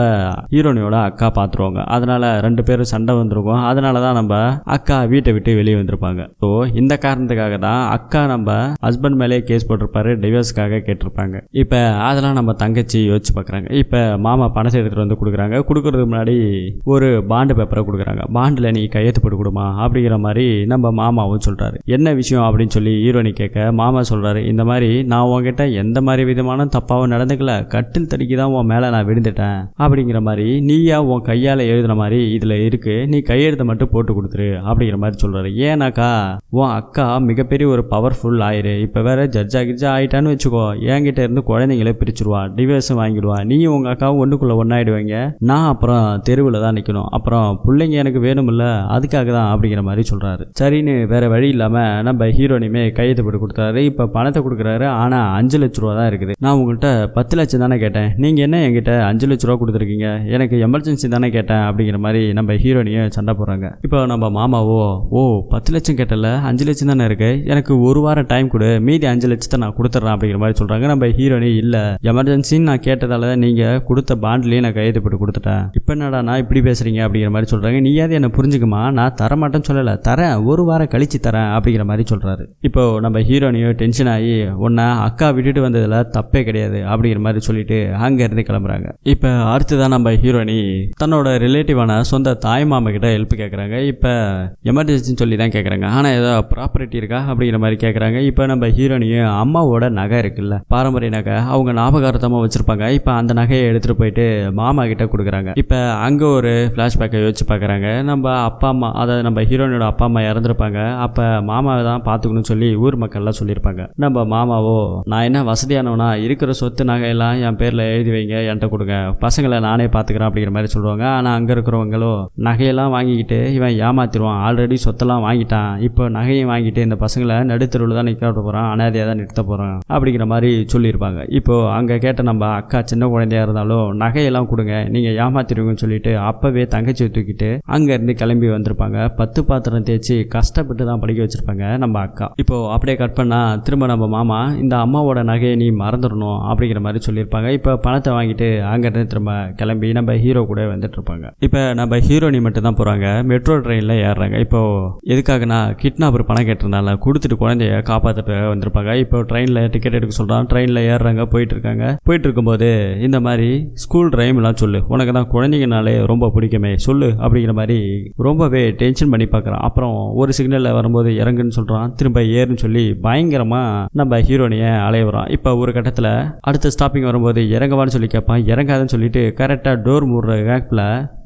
ஹீரோனியோட அக்கா பார்த்துருவாங்க. அதனால் ரெண்டு பேரும் சண்டை வந்திருக்கும். அதனால தான் நம்ம அக்கா வீட்டை விட்டு வெளியே வந்திருப்பாங்க. ஸோ இந்த காரணத்துக்காக தான் அக்கா நம்ம ஹஸ்பண்ட் மேலே கேஸ் போட்டிருப்பாரு டிவோர்ஸ்க்காக கேட்டிருப்பாங்க. இப்போ அதெல்லாம் நம்ம தங்கச்சி யோசிச்சு பார்க்குறாங்க. இப்போ மாமா பணத்தை எடுத்துகிட்டு வந்து கொடுக்குறாங்க. கொடுக்குறதுக்கு முன்னாடி ஒரு பாண்டு பேப்பரை கொடுக்குறாங்க. பாண்டில் நீ கையெழுத்து போட்டு கொடுமா அப்படிங்கிற மாதிரி நம்ம மாமாவும் சொல்கிறாரு என்ன விஷயம் அப்படின்னு சொல்லி ஹீரோனி கேட்க மாமா சொல்கிறாரு இந்த மாதிரி நான் உங்ககிட்ட எந்த மாதிரி விதமான தப்பாகவும் நடந்துக்கல கட்டில் தடிக்கு தான் உன் மேலே நான் விழுந்துட்டேன் அப்படிங்கிற மாதிரி நீயா உன் கையால் எழுதுன மாதிரி இதில் இருக்கு. நீ கையெழுத்தை மட்டும் போட்டு கொடுத்துரு அப்படிங்கிற மாதிரி சொல்கிறாரு ஏன்னாக்கா உன் அக்கா மிகப்பெரிய ஒரு பவர்ஃபுல் ஆயிரு இப்போ வேற ஜட்ஜா கிட்ஜா ஆயிட்டான்னு வச்சுக்கோ. என்கிட்ட இருந்து குழந்தைங்கள பிரிச்சிருவா டிவோர்ஸும் வாங்கிடுவா. நீ உங்கள் அக்காவும் ஒன்றுக்குள்ளே ஒன்றாயிடுவீங்க நான் அப்புறம் தெருவில் தான் நிற்கணும் அப்புறம் பிள்ளைங்க எனக்கு வேணுமில்ல அதுக்காக தான் அப்படிங்கிற மாதிரி சொல்கிறாரு சரின்னு வேற வழி இல்லாமல் நம்ம ஹீரோனியுமே கையெழுத்து போட்டு கொடுத்தாரு இப்போ பணத்தை கொடுக்குறாரு. ஆனால் அஞ்சு லட்ச ரூபா தான் இருக்குது. நான் உங்கள்கிட்ட பத்து லட்சம் தானே கேட்டேன். நீங்கள் என்ன என்கிட்ட அஞ்சு லட்ச ரூபா கொடுத்துருக்கீங்க? எனக்கு எமர்ஜென்சி தானே கேட்டேன் அப்படிங்கிற மாதிரி நம்ம ஹீரோனியும் சண்டை போடுறாங்க. இப்போ நம்ம மாமாவோ ஓ பத்து லட்சம் கேட்டல அஞ்சு லட்சம் தானே இருக்கு? எனக்கு ஒரு வாரம் டைம் கொடு மீதி அஞ்சு லட்சத்தை நான் கொடுத்துட்றேன் அப்படிங்கிற மாதிரி சொல்கிறாங்க நம்ம ஹீரோனி இல்லை எமர்ஜென்சின்னு நான் கேட்டதால நீங்கள் கொடுத்த பாண்ட்லேயே நான் கையெழுத்து போட்டு கொடுத்துட்டேன். இப்போ என்னடா நான் இப்படி பேசுகிறீங்க அப்படிங்கிற மாதிரி சொல்கிறாங்க நீயாவது என்னை புரிஞ்சுக்குமா? நான் தரமாட்டேன்னு சொல்லலை. தரேன். ஒரு வாரம் கழிச்சு தரேன் அப்படிங்கிற மாதிரி சொல்கிறாரு இப்போ நம்ம ஹீரோனியும் டென்ஷன் ஆகி உன்னை அக்கா விட்டுட்டு வந்ததில் தப்பே கிடையாது அப்படிங்கிற மாதிரி சொல்லிட்டு அங்கேருந்து கிளம்புறாங்க. இப்போ அடுத்ததான் நம்ம ஹீரோனி தன்னோட ரிலேட்டிவான சொந்த தாய் மாமா கிட்ட ஹெல்ப் கேட்குறாங்க இப்போ எமர்ஜென்சின்னு சொல்லி தான் கேட்குறாங்க ஆனால் ஏதோ ப்ராப்பர்ட்டி இருக்கா அப்படிங்கிற மாதிரி கேட்குறாங்க இப்போ நம்ம ஹீரோனியும் அம்மாவோட நகை இருக்குல்ல பாரம்பரிய நகை அவங்க ஞாபகார்த்தமாக வச்சுருப்பாங்க. இப்போ அந்த நகையை எடுத்துகிட்டு போயிட்டு மாமா கிட்ட கொடுக்குறாங்க. இப்போ அங்கே ஒரு ஃப்ளாஷ்பேக்கை யோசிச்சு பார்க்குறாங்க நம்ம அப்பா அம்மா அதாவது நம்ம ஹீரோனியோட அப்பா அம்மா இறந்துருப்பாங்க. அப்போ மாமாவை தான் பார்த்துக்கணும்னு சொல்லி ஊர் மக்கள்லாம் சொல்லியிருப்பாங்க. நம்ம மாமாவோ நான் என்ன வசதியானவனா இருக்கிற சொத்து நகையெல்லாம் என் பேரில் எழுதி வைங்க என்கிட்ட கொடுங்க. பசங்களை நானே பார்த்துக்கிறேன் அப்படிங்கிற மாதிரி சொல்லுவாங்க. ஆனால் அங்கே இருக்கிறவங்களோ நகையெல்லாம் வாங்கிக்கிட்டு இவன் ஏமாத்திடுவான். ஆல்ரெடி சொத்தெல்லாம் வாங்கிட்டான். இப்போ நகையும் வாங்கிட்டு இந்த பசங்களை நடுத்தருவில் தான் நிற்க போகிறான் அனாதையாக தான் நிறுத்த போகிறான் அப்படிங்கிற மாதிரி சொல்லியிருப்பாங்க. இப்போ அங்கே கேட்ட நம்ம அக்கா சின்ன குழந்தையா இருந்தாலும் நகையெல்லாம் கொடுங்க நீங்கள் ஏமாத்திடுவீங்கன்னு சொல்லிட்டு அப்போவே தங்கச்சியை தூக்கிட்டு அங்கேருந்து கிளம்பி வந்திருப்பாங்க. பத்து பாத்திரம் தேய்ச்சி கஷ்டப்பட்டு தான் படிக்க வச்சிருப்பாங்க நம்ம அக்கா. இப்போ அப்படியே கட் பண்ணா திரும்ப நம்ம மாமா இந்த அம்மாவோட நகையை நீ மறந்துடணும் அப்படிங்கிற மாதிரி சொல்லியிருப்பாங்க. இப்போ பணத்தை வாங்கிட்டு அங்கேருந்து திரும்ப கிளம்பி நம்ம ஹீரோ கூட வந்துட்டு இருப்பாங்க இப்போ நம்ம ஹீரோனி மட்டும் தான் போகிறாங்க மெட்ரோ ட்ரெயினில் ஏறுறாங்க. இப்போ எதுக்காகனா கிட்னாப்பர் பணம் கேட்டிருந்தால கொடுத்துட்டு குழந்தைய காப்பாற்ற வந்திருப்பாங்க. இப்போ ட்ரெயினில் டிக்கெட் எடுக்க சொல்கிறான் ட்ரெயினில் ஏறுறாங்க. போயிட்டு இருக்காங்க போயிட்டு இருக்கும்போது இந்த மாதிரி ஸ்கூல் ட்ரைம்லாம் சொல்லு. உனக்கு தான் குழந்தைங்கனாலே ரொம்ப பிடிக்குமே. சொல்லு அப்படிங்கிற மாதிரி ரொம்பவே டென்ஷன் பண்ணி பார்க்குறான். அப்புறம் ஒரு சிக்னலில் வரும்போது இறங்குன்னு சொல்கிறான் திரும்ப ஏறுன்னு சொல்லி பயங்கரமாக நம்ம ஹீரோனியை அலைய வரான் இப்போ ஒரு கட்டத்தில் அடுத்த ஸ்டாப்பிங் வரும்போது இறங்கவான்னு சொல்லி கேட்பான். இறங்காதுன்னு சொல்லிட்டு கரெக்டாக டோர் மூடுற கேப்பில்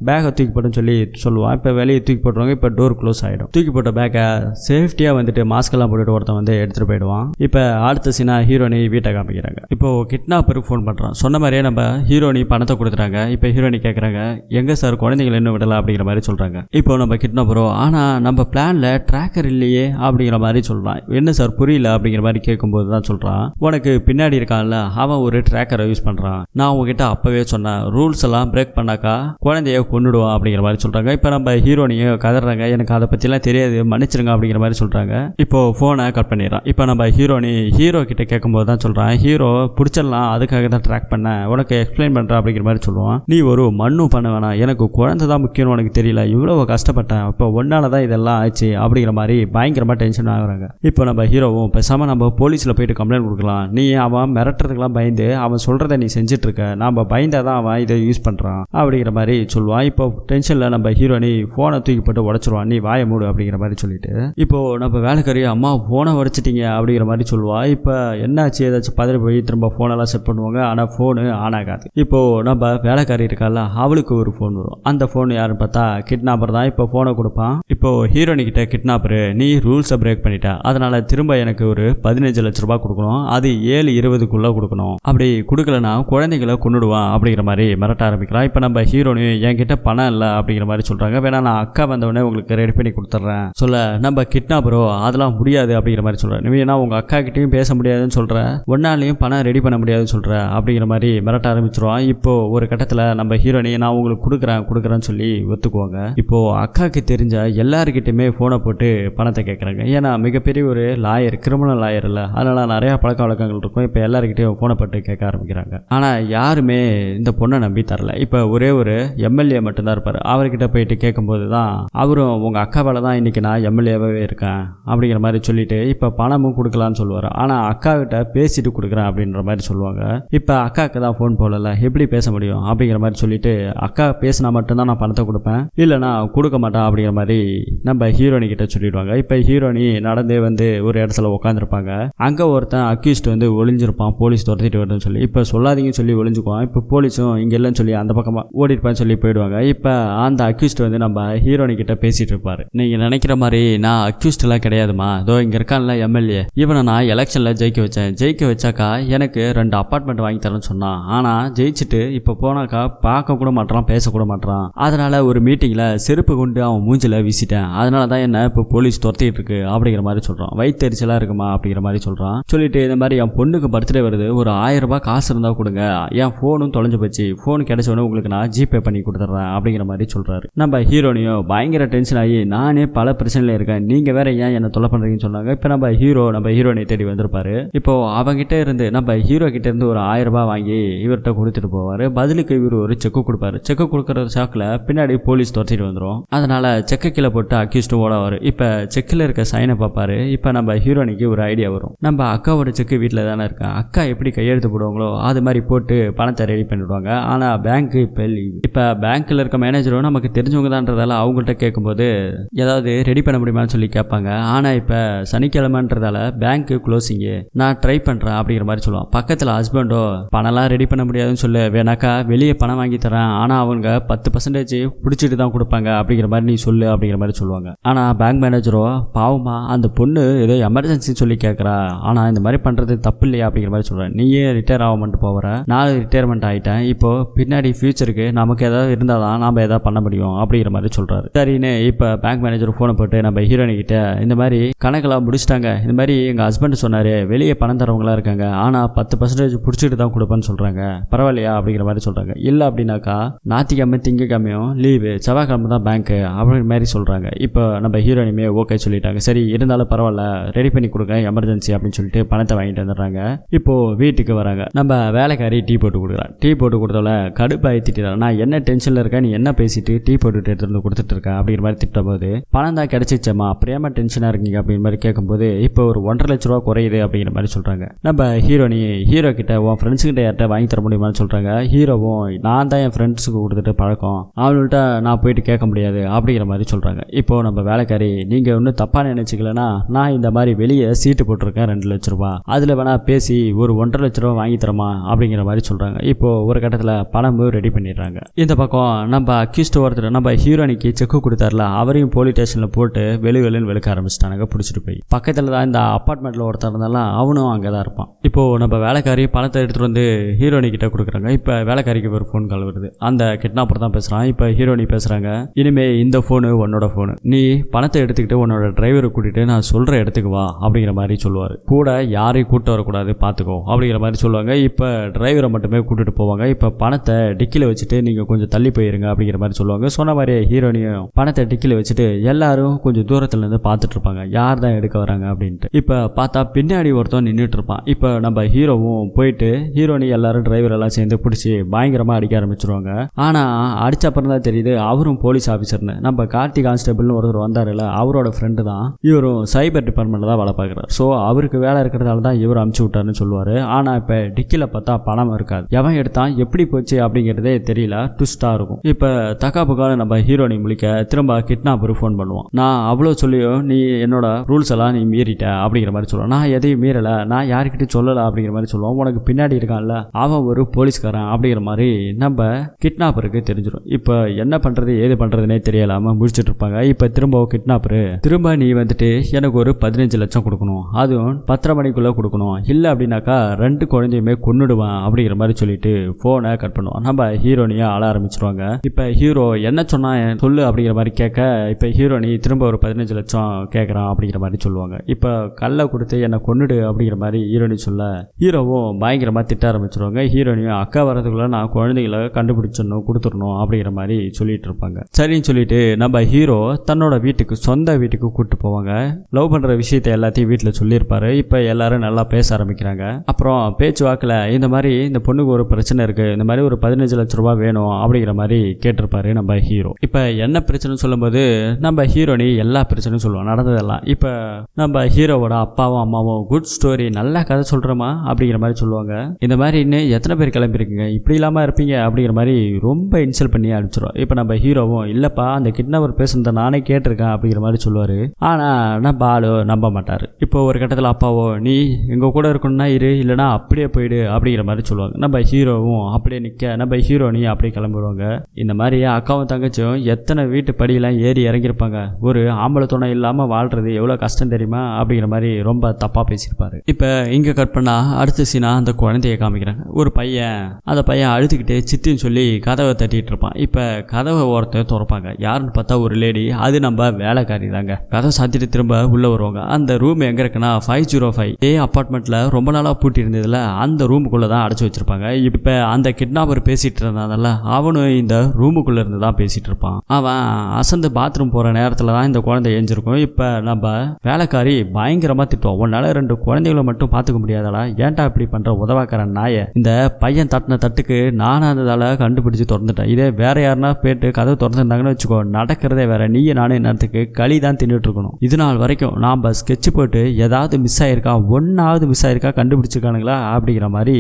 பேக்கை தூக்கி போட்டுன்னு சொல்லி சொல்லுவான். இப்போ வெளியே தூக்கி போட்டுருவாங்க. இப்போ டோர் க்ளோஸ் ஆகிடும் தூக்கி போட்ட பேக்கை சேஃப்டியாக வந்துட்டு மாஸ்க்கெல்லாம் போட்டுட்டு ஒருத்தன் வந்து எடுத்துகிட்டு போயிடுவான். இப்போ அடுத்த சீனா ஹீரோனி வீட்டை காமிக்கிறாங்க. இப்போ கிட்னாப்பருக்கு ஃபோன் பண்ணுறான் சொன்ன மாதிரியே நம்ம ஹீரோனி பணத்தை கொடுத்துட்டாங்க இப்போ ஹீரோனி கேட்குறாங்க எங்கே சார் குழந்தைங்களை இன்னும் விடலாம் அப்படிங்கிற மாதிரி சொல்கிறாங்க இப்போ நம்ம கிட்னாப்பரோ ஆனால் நம்ம பிளானில் ட்ராக்கர் இல்லையே அப்படிங்கிற மாதிரி சொல்கிறான் என்ன சார் புரியல அப்படிங்கிற மாதிரி கேட்கும்போது தான் சொல்கிறான் உனக்கு பின்னாடி இருக்கான்ல அவன் ஒரு ட்ராக்கரை யூஸ் பண்ணுறான் நான் உங்ககிட்ட அப்போவே சொன்னேன் ரூல்ஸ் எல்லாம் பிரேக் பண்ணாக்கா குழந்தைய கொண்டுடுவான் அப்படிங்கிற மாதிரி சொல்கிறாங்க இப்போ நம்ம ஹீரோனியும் கதறாங்க எனக்கு அதை பற்றிலாம் தெரியாது மன்னிச்சிருங்க அப்படிங்கிற மாதிரி சொல்கிறாங்க இப்போ ஃபோனை கட் பண்ணிடுறான். இப்போ நம்ம ஹீரோனி ஹீரோ கிட்ட கேட்கும்போது தான் சொல்கிறான் ஹீரோ பிடிச்சிடலாம் அதுக்காக தான் ட்ராக் பண்ணேன் உனக்கு எக்ஸ்பிளைன் பண்ணுறேன் அப்படிங்கிற மாதிரி சொல்லுவான். நீ ஒரு மண்ணும் பண்ண வேணாம் எனக்கு குழந்தை தான் முக்கியம்னு உனக்கு தெரியல இவ்வளோ கஷ்டப்பட்டேன் இப்போ ஒன்னால தான் இதெல்லாம் ஆச்சு அப்படிங்கிற மாதிரி பயங்கரமாக டென்ஷன் ஆகுறாங்க. இப்போ நம்ம ஹீரோவும் பேசாமல் நம்ம போலீஸில் போயிட்டு கம்ப்ளைண்ட் கொடுக்கலாம். நீ அவன் மிரட்டுறதுக்கெல்லாம் பயந்து அவன் சொல்கிறத நீ செஞ்சிட்ருக்க. இருக்க நம்ம பயந்தாதான் தான் அவன் இதை யூஸ் பண்ணுறான் அப்படிங்கிற மாதிரி சொல்லுவான். இப்போ டென்ஷனில் நம்ம ஹீரோனி ஃபோனை தூக்கி போட்டு உடச்சிருவான். நீ வாய மூடு. அப்படிங்கிற மாதிரி சொல்லிட்டு. இப்போ நம்ம வேலைக்காரி அம்மா ஃபோனை உடச்சிட்டிங்க. அப்படிங்கிற மாதிரி சொல்லுவாள் இப்போ என்னாச்சு? ஏதாச்சும் பதறி போய் திரும்ப ஃபோனெல்லாம் செட் பண்ணுவாங்க. ஆனால் ஃபோனு ஆன் ஆகாது இப்போ நம்ம வேலைக்காரி இருக்கால அவளுக்கு ஒரு ஃபோன் வரும். அந்த ஃபோன் யாருன்னு பார்த்தா கிட்னாப்பர் தான். இப்போ ஃபோனை கொடுப்பான். இப்போ ஹீரோனி கிட்ட கிட்னாப்பரு நீ ரூல்ஸை பிரேக் பண்ணிட்ட. அதனால திரும்ப எனக்கு ஒரு பதினஞ்சு லட்ச ரூபாய் கொடுக்கணும். அது ஏழு இருபதுக்குள்ளே கொடுக்கணும். அப்படி கொடுக்கலனா குழந்தைகளை கொண்டுடுவான் அப்படிங்கிற மாதிரி மிரட்ட ஆரம்பிக்கிறான். இப்போ நம்ம ஹீரோனையும் என்கிட்ட பணம் இல்லை அப்படிங்கிற மாதிரி சொல்கிறாங்க வேணா நான் அக்கா வந்தவொடனே உங்களுக்கு ரெடி பண்ணி கொடுத்துட்றேன். சொல்ல நம்ம கிட்னாப்பரோ அதெல்லாம் முடியாது அப்படிங்கிற மாதிரி சொல்கிறேன் நீ ஏன்னா உங்கள் அக்கா கிட்டேயும் பேச முடியாதுன்னு சொல்கிற ஒன்னாலையும் பணம் ரெடி பண்ண முடியாதுன்னு சொல்கிற அப்படிங்கிற மாதிரி மிரட்ட ஆரம்பிச்சிருவான். இப்போ ஒரு கட்டத்தில் நம்ம ஹீரோனி நான் உங்களுக்கு கொடுக்குறேன் கொடுக்குறேன்னு சொல்லி ஒத்துக்குவாங்க. இப்போ அக்காவுக்கு தெரிஞ்ச எல்லாருக்கிட்டையுமே ஃபோனை போட்டு பணத்தை கேட்குறாங்க ஏன்னா மிகப்பெரிய ஒரு லாயர் கிரிமினல் லாயர் இல்லை. அதனால் நிறையா பழக்க வழக்கங்கள் இருக்கும். இப்போ எல்லாருக்கிட்டையும் ஃபோனை போட்டு கேட்க ஆரம்பிக்கிறாங்க. ஆனால் யாருமே இந்த பொண்ணை நம்பி தரல. இப்போ ஒரே ஒரு எம்எல்ஏ மட்டும்தான் இருப்பார். அவர்கிட்ட போயிட்டு கேட்கும்போது தான் அவரும் உங்கள் அக்காவால் தான் இன்றைக்கி நான் எம்எல்ஏவாகவே இருக்கேன் அப்படிங்கிற மாதிரி சொல்லிட்டு இப்போ பணமும் கொடுக்கலான்னு சொல்லுவார். ஆனால் அக்கா கிட்ட பேசிட்டு கொடுக்குறேன் அப்படின்ற மாதிரி சொல்லுவாங்க. இப்போ அக்காவுக்கு தான் ஃபோன் போடல. எப்படி பேச முடியும்? அப்படிங்கிற மாதிரி சொல்லிட்டு அக்கா பேசினா மட்டும்தான் நான் பணத்தை கொடுப்பேன். இல்லைனா கொடுக்க மாட்டேன் அப்படிங்கிற மாதிரி நம்ம ஹீரோனி கிட்ட சொல்லிடுவாங்க. இப்போ ஹீரோனி நடந்தே வந்து ஒரு இடத்துல உட்காந்துருப்பாங்க அங்கே ஒருத்தன் அக்யூஸ்ட் வந்து ஒளிஞ்சிருப்பான். போலீஸ் துரத்திட்டு வருதுன்னு சொல்லி இப்போ சொல்லாதீங்கன்னு சொல்லி ஒளிஞ்சுக்குவான். இப்போ போலீஸும் இங்கே இல்லைன்னு சொல்லி அந்த பக்கமாக ஓடிருப்பான்னு சொல்லி போயிடுவாங்க. இப்போ அந்த அக்யூஸ்ட் வந்து நம்ம ஹீரோனி கிட்ட பேசிட்டு இருப்பாரு. நீங்கள் நினைக்கிற மாதிரி நான் அக்யூஸ்ட் எல்லாம் கிடையாதுமா அதோ இங்கே இருக்கான்ல எம்எல்ஏ இவனை நான் எலெக்ஷனில் ஜெயிக்க வச்சேன். ஜெயிக்க வச்சாக்கா எனக்கு ரெண்டு அப்பார்ட்மெண்ட் வாங்கி தரேன்னு சொன்னான். ஆனால் ஜெயிச்சுட்டு இப்போ போனாக்கா பார்க்க கூட மாட்டான் பேசக்கூட மாட்டான் அதனால ஒரு மீட்டிங்கில் செருப்பு கொண்டு அவன் மூஞ்சில் வீசிட்டேன். அதனால தான் என்ன இப்போ போலீஸ் துரத்திட்டு இருக்கு அப்படிங்கிற மாதிரி சொல்றான். வயிற்றுச்சலா இருக்குமா அப்படிங்கிற மாதிரி சொல்கிறான் சொல்லிட்டு இந்த மாதிரி என் பொண்ணுக்கு பர்த்டே வருது. ஒரு ஆயிரம் ரூபாய் காசு இருந்தால் கொடுங்க. என் ஃபோனும் தொலைஞ்சு போச்சு. ஃபோன் கிடைச்ச உடனே உங்களுக்கு நான் ஜிபே பண்ணி கொடுத்துட்றேன் அப்படிங்கிற மாதிரி சொல்கிறாரு நம்ம ஹீரோனையும் பயங்கர டென்ஷன் ஆகி நானே பல பிரச்சனையில் இருக்கேன். நீங்கள் வேற ஏன் என்ன தொலை பண்ணுறீங்கன்னு சொன்னாங்க. இப்போ நம்ம ஹீரோ நம்ம ஹீரோனை தேடி வந்திருப்பாரு. இப்போ அவங்ககிட்ட இருந்து நம்ம ஹீரோ கிட்ட இருந்து ஒரு ஆயிரரூபா வாங்கி இவர்கிட்ட கொடுத்துட்டு போவார். பதிலுக்கு இவர் ஒரு செக்கு கொடுப்பாரு. செக்கு கொடுக்குற ஷாக்கில் பின்னாடி போலீஸ் துரத்திட்டு வந்துடும் அதனால செக்கு கீழே போட்டு அக்யூஸ்டும் ஓடவார் இப்போ செக்கில் இருக்க சைனை பார்ப்பாரு. இப்போ நம்ம ஹீரோனிக்கு ஒரு ஐடியா வரும். நம்ம அக்காவோட செக்கு வீட்டில் தானே இருக்கேன் அக்கா எப்படி கையெழுத்து போடுவாங்களோ அது மாதிரி போட்டு பணத்தை ரெடி பண்ணிவிடுவாங்க ஆனால் பேங்க் இப்போ லீவ் இப்போ பேங்க்கில் இருக்க மேனேஜரும் நமக்கு தெரிஞ்சவங்க தான்றதால அவங்கள்ட்ட கேட்கும்போது ஏதாவது ரெடி பண்ண முடியுமான்னு சொல்லி கேட்பாங்க. ஆனால் இப்போ சனிக்கிழமைன்றதால பேங்க்கு க்ளோசிங்கு நான் ட்ரை பண்ணுறேன் அப்படிங்கிற மாதிரி சொல்லுவான். பக்கத்தில் ஹஸ்பண்டோ பணம்லாம் ரெடி பண்ண முடியாதுன்னு சொல்லு வேணாக்கா வெளியே பணம் வாங்கி தரேன். ஆனால் அவங்க பத்து பர்சன்டேஜ் பிடிச்சிட்டு தான் கொடுப்பாங்க அப்படிங்கிற மாதிரி நீ சொல்லு அப்படிங்கிற மாதிரி சொல்லுவாங்க. ஆனால் பேங்க் மேனேஜரோ பாவமா அந்த பொண்ணு ஏதோ எமர்ஜென்சின்னு சொல்லி கேட்குறா. ஆனால் இந்த மாதிரி பண்ணுறது தப்பு இல்லையா? அப்படிங்கிற மாதிரி சொல்கிறேன் நீயே ரிட்டையர் ஆகமெண்ட் போகிறேன் நான் ரிட்டையர்மெண்ட் ஆகிட்டேன் இப்போ பின்னாடி ஃபியூச்சருக்கு நமக்கு ஏதாவது இருந்தால் தான் நாம் எதாவது பண்ண முடியும் அப்படிங்கிற மாதிரி சொல்கிறாரு சரின்னு இப்போ பேங்க் மேனேஜர் ஃபோனை போட்டு நம்ம ஹீரோனிக்கிட்ட இந்த மாதிரி கணக்கெல்லாம் முடிச்சிட்டாங்க. இந்த மாதிரி எங்கள் ஹஸ்பண்ட் சொன்னார் வெளியே பணம் தரவங்களா இருக்காங்க. ஆனால் பத்து பர்சன்டேஜ் பிடிச்சிட்டு தான் கொடுப்பேன்னு சொல்கிறாங்க பரவாயில்லையா அப்படிங்கிற மாதிரி சொல்கிறாங்க இல்லை அப்படின்னாக்கா ஞாத்திக்கிழமை திங்கக்கிழமையும் லீவு செவ்வாய்க்கிழமை தான் பேங்க்கு அப்படிங்கிற மாதிரி சொல்கிறாங்க இப்போ நம்ம ஹீரோனிமே ஓகே சொல்லிட்டாங்க. சரி இருந்தாலும் பரவாயில்ல ரெடி பண்ணி கொடுங்க எமர்ஜென்சி அப்படின்னு சொல்லிட்டு பணத்தை வாங்கிட்டு வந்துடுறாங்க. இப்போ வீட்டுக்கு வராங்க. நம்ம வேலைக்காரி டீ போட்டு கொடுக்குறான் டீ போட்டு கொடுத்தால கடுப்பாகி திட்டான் நான் என்ன டென்ஷனில் இருக்கேன்? நீ என்ன பேசிட்டு டீ போட்டுட்டு எடுத்துகிட்டு வந்து கொடுத்துட்டு இருக்கேன் அப்படிங்கிற மாதிரி திட்டும் போது பணம் தான் கிடைச்சிச்சம்மா. அப்புறமா டென்ஷனாக இருக்கீங்க? அப்படிங்கிற மாதிரி கேட்கும்போது இப்போ ஒரு ஒன்றரை லட்ச ரூபா குறையுது அப்படிங்கிற மாதிரி சொல்கிறாங்க நம்ம ஹீரோனி ஹீரோ கிட்ட உன் ஃப்ரெண்ட்ஸ் கிட்ட யார்கிட்ட வாங்கி தர முடியுமான்னு சொல்கிறாங்க ஹீரோவும் நான் தான் என் ஃப்ரெண்ட்ஸுக்கு கொடுத்துட்டு பழக்கம். அவங்கள்ட்ட நான் போயிட்டு கேட்க முடியாது அப்படிங்கிற மாதிரி சொல்கிறாங்க இப்போ நம்ம வேலைக்காரி நீங்கள் ஒன்றும் தப்பாக நினச்சிக்கலனா நான் இந்த மாதிரி வெளியே சீட்டு போட்டிருக்கேன் ரெண்டு லட்ச ரூபா. அதில் வேணால் பேசி ஒரு ஒன்றரை லட்ச ரூபா வாங்கி தரமா அப்படிங்கிற மாதிரி சொல்கிறாங்க இப்போ ஒரு கட்டத்தில் பணமும் ரெடி பண்ணிடுறாங்க. இந்த பக்கம் நம்ம அக்யூஸ்ட் ஒருத்தர் நம்ம ஹீரோனிக்கு செக்கு கொடுத்தாருல அவரையும் போலீஸ் ஸ்டேஷனில் போட்டு வெளி வெளின்னு வெளுக்க ஆரம்பிச்சிட்டாங்க பிடிச்சிட்டு போய். பக்கத்தில் தான் இந்த அப்பார்ட்மெண்ட்டில் ஒருத்தர் இருந்தாலும் அவனும் அங்கே தான் இருப்பான். இப்போ நம்ம வேலைக்காரி பணத்தை எடுத்துகிட்டு வந்து ஹீரோனிக்கிட்ட கொடுக்குறாங்க. இப்போ வேலைக்காரிக்கு ஒரு ஃபோன் கால் வருது. அந்த கிட்னாப்பர் தான் பேசுகிறான் இப்போ ஹீரோனி பேசுகிறாங்க இனிமே இந்த ஃபோனு உன்னோட ஃபோனு நீ பணத்தை எடுத்துக்கிட்டு உன்னோட டிரைவரை கூட்டிகிட்டு நான் சொல்கிற இடத்துக்கு வா அப்படிங்கிற மாதிரி சொல்லுவார். கூட யாரையும் கூட்டு வரக்கூடாது பார்த்துக்கோ அப்படிங்கிற மாதிரி சொல்லுவாங்க. இப்போ டிரைவரை மட்டுமே கூட்டிட்டு போவாங்க. இப்போ பணத்தை டிக்கியில் வச்சுட்டு நீங்கள் கொஞ்சம் தள்ளி போயிருங்க அப்படிங்கிற மாதிரி சொல்லுவாங்க. சொன்ன மாதிரியே ஹீரோனியும் பணத்தை டிக்கியில் வச்சுட்டு எல்லாரும் கொஞ்சம் தூரத்துல இருந்து பார்த்துட்டு இருப்பாங்க. யார் தான் எடுக்க வராங்க அப்படின்ட்டு. இப்போ பார்த்தா பின்னாடி ஒருத்தன் நின்றுட்டு இருப்பான். இப்போ நம்ம ஹீரோவும் போயிட்டு ஹீரோனி எல்லாரும் டிரைவர் எல்லாம் சேர்ந்து பிடிச்சி பயங்கரமாக அடிக்க ஆரம்பிச்சிருவாங்க. ஆனால் அடிச்ச அப்புறம் தான் தெரியுது அவரும் போலீஸ் ஆஃபீஸர்னு நம்ம கார்த்தி கான்ஸ்டபிள்னு ஒருத்தர் வந்தாருல அவரோட ஃப்ரெண்டு தான். இவரும் சைபர் டிபார்ட்மெண்ட்டில் தான் வேலை பார்க்குறாரு. ஸோ அவருக்கு வேலை இருக்கிறதால தான் இவர் அமுச்சு விட்டாருன்னு சொல்லுவார். ஆனால் இப்போ டிக்கியில் பார்த்தா பணம் இருக்காது. எவன் எடுத்தான் எப்படி போச்சு அப்படிங்கிறதே தெரியல. ட்விஸ்ட்டாக இருக்கும். இப்போ தக்காப்புக்கான நம்ம ஹீரோனி முழிக்க திரும்ப கிட்னாப்பர் ஃபோன் பண்ணுவான். நான் அவ்வளோ சொல்லியும் நீ என்னோட ரூல்ஸ் எல்லாம் நீ மீறிட்ட அப்படிங்கிற மாதிரி சொல்லுவான். நான் எதையும் மீறலை. நான் யாருக்கிட்டையும் சொல்லலை அப்படிங்கிற மாதிரி சொல்லுவான். உனக்கு பின்னாடி இருக்கான்ல. அவன் ஒரு போலீஸ்காரன் அப்படிங்கிற மாதிரி நம்ம கிட்னாப்பருக்கு தெரிஞ்சிடும் இப்போ என்ன பண்ணுறது ஏது பண்ணுறதுனே தெரியலாமல் முடிச்சுட்டு இருப்பாங்க. இப்போ திரும்ப கிட்னாப்பரு திரும்ப நீ வந்துட்டு எனக்கு ஒரு பதினஞ்சு லட்சம் கொடுக்கணும். அதுவும் பத்தரை மணிக்குள்ளே கொடுக்கணும். இல்லை அப்படின்னாக்கா ரெண்டு குழந்தையுமே கொன்னுடுவான் அப்படிங்கிற மாதிரி சொல்லிட்டு ஃபோனை கட் பண்ணுவான். நம்ம ஹீரோனியா ஆள ஆரம்பிச்சிருவாங்க. இப்போ ஹீரோ என்ன சொன்னா சொல்லு அப்படிங்கிற மாதிரி கேட்க இப்போ ஹீரோனி திரும்ப ஒரு பதினஞ்சு லட்சம் கேட்குறான் அப்படிங்கிற மாதிரி சொல்லுவாங்க. இப்போ கல்லை கொடுத்து என்னை கொன்னுடு அப்படிங்கிற மாதிரி ஹீரோனி சொல்ல ஹீரோவும் பயங்கரமாக திட்ட ஆரம்பிச்சிருவாங்க. ஹீரோனியும் அக்கா வரதுக்குள்ள நான் குழந்தைகளை கண்டுபிடிச்சிடணும் கொடுத்துடணும் அப்படிங்கிற மாதிரி சொல்லிட்டு இருப்பாங்க. சரின்னு சொல்லிட்டு நம்ம ஹீரோ தன்னோட வீட்டுக்கு சொந்த வீட்டுக்கு கூப்பிட்டு போவாங்க. லவ் பண்ணுற விஷயத்தை எல்லாத்தையும் வீட்டில் சொல்லியிருப்பாரு. இப்போ எல்லாரும் நல்லா பேச ஆரம்பிக்கிறாங்க. அப்புறம் பேச்சுவாக்கில் இந்த மாதிரி இந்த பொண்ணுக்கு ஒரு பிரச்சனை இருக்கு இந்த மாதிரி ஒரு பதினஞ்சு லட்ச ரூபா வேணும் அப்படிங்கிற மாதிரி கேட்டிருப்பாரு நம்ம ஹீரோ. இப்போ என்ன பிரச்சனைன்னு சொல்லும்போது நம்ம ஹீரோனி எல்லா பிரச்சனையும் சொல்லுவோம் நடந்ததெல்லாம். இப்போ நம்ம ஹீரோவோட அப்பாவும் அம்மாவும் குட் ஸ்டோரி நல்ல கதை சொல்கிறோமா அப்படிங்கிற மாதிரி சொல்லுவாங்க. இந்த மாதிரி இன்னும் எத்தனை பேர் கிளம்பிருக்கீங்க இப்படி இல்லாமல் இருப்பீங்க அப்படிங்கிற மாதிரி ரொம்ப இன்சல்ட் பண்ணி அனுப்பிச்சிடும் இப்போ நம்ம ஹீரோவும் இல்லைப்பா அந்த கிட்னாப்பர் பேசுனதை நானே கேட்டிருக்கேன் அப்படிங்கிற மாதிரி சொல்லுவார். ஆனால் நம்ம ஆளு நம்ப மாட்டார். இப்போ ஒரு கட்டத்தில் அப்பாவோ நீ எங்கள் கூட இருக்கணும்னா இரு இல்லைனா அப்படியே போயிடு அப்படிங்கிற மாதிரி சொல்லுவாங்க. நம்ம ஹீரோவும் அப்படியே நிற்க நம்ம ஹீரோனையும் அப்படியே கிளம்பிடுவாங்க. இந்த மாதிரி அக்காவும் தங்கச்சியும் எத்தனை வீட்டு படியெல்லாம் ஏறி இறங்கியிருப்பாங்க. ஒரு ஆம்பளை துணை இல்லாமல் வாழ்றது எவ்வளோ கஷ்டம் தெரியுமா? அப்படிங்கிற மாதிரி ரொம்ப தப்பாக பேசியிருப்பாரு. இப்போ இங்கே கட் பண்ணால் அடுத்த சீனா அந்த குழந்தைய காமிக்கிறாங்க. ஒரு பையன் அந்த பையன் அழுதுகிட்டே சித்தின்னு சொல்லி கதவை தட்டிகிட்டு இருப்பான். இப்போ கதவை ஓரத்தை திறப்பாங்க. யாருன்னு பார்த்தா ஒரு லேடி அது நம்ம வேலைக்காரி தாங்க. கதவை சாத்திட்டு திரும்ப உள்ளே வருவாங்க. அந்த ரூம் எங்கே இருக்குன்னா ஃபைவ் ஜீரோ ஃபைவ் ஏ அப்பார்ட்மெண்ட்டில் ரொம்ப நாளாக பூட்டி இருந்ததுல அந்த ரூமுக்குள்ளே தான் அடைச்சி வச்சுருப்பாங்க. இப்போ அந்த கிட்னாப்பர் பேசிகிட்டு இருந்தாங்கல்ல அவனும் இந்த ரூமுக்குள்ளே இருந்து தான் பேசிகிட்டு இருப்பான். அவன் அசந்து பாத்ரூம் போகிற நேரத்தில் தான் இந்த குழந்தை ஏஞ்சிருக்கும் இப்போ நம்ம வேலைக்காரி பயங்கரமாக திட்டுவோம் உன்னால் ரெண்டு குழந்தைகளை மட்டும் பார்த்துக்க முடியாதடா? ஏன்டா இப்படி பண்ணுற உதவாக்கிற நாயை. இந்த பையன் தட்டின தட்டுக்கு நானும் அந்த கண்டுபிடிச்சு திறந்துட்டேன். இதே வேற யாருன்னா போயிட்டு கதவு திறந்துருந்தாங்கன்னு வச்சுக்கோ நடக்கிறதே வேற. நீயே நானும் நேரத்துக்கு களி தான் தின்னுட்டு இருக்கணும். இது நாள் வரைக்கும் நாம் ஸ்கெட்ச் போட்டு ஏதாவது மிஸ் ஆயிருக்கா? ஒன்றாவது மிஸ் ஆயிருக்கா? கண்டுபிடிச்சிருக்கானுங்களா? அப்படிங்கிற மாதிரி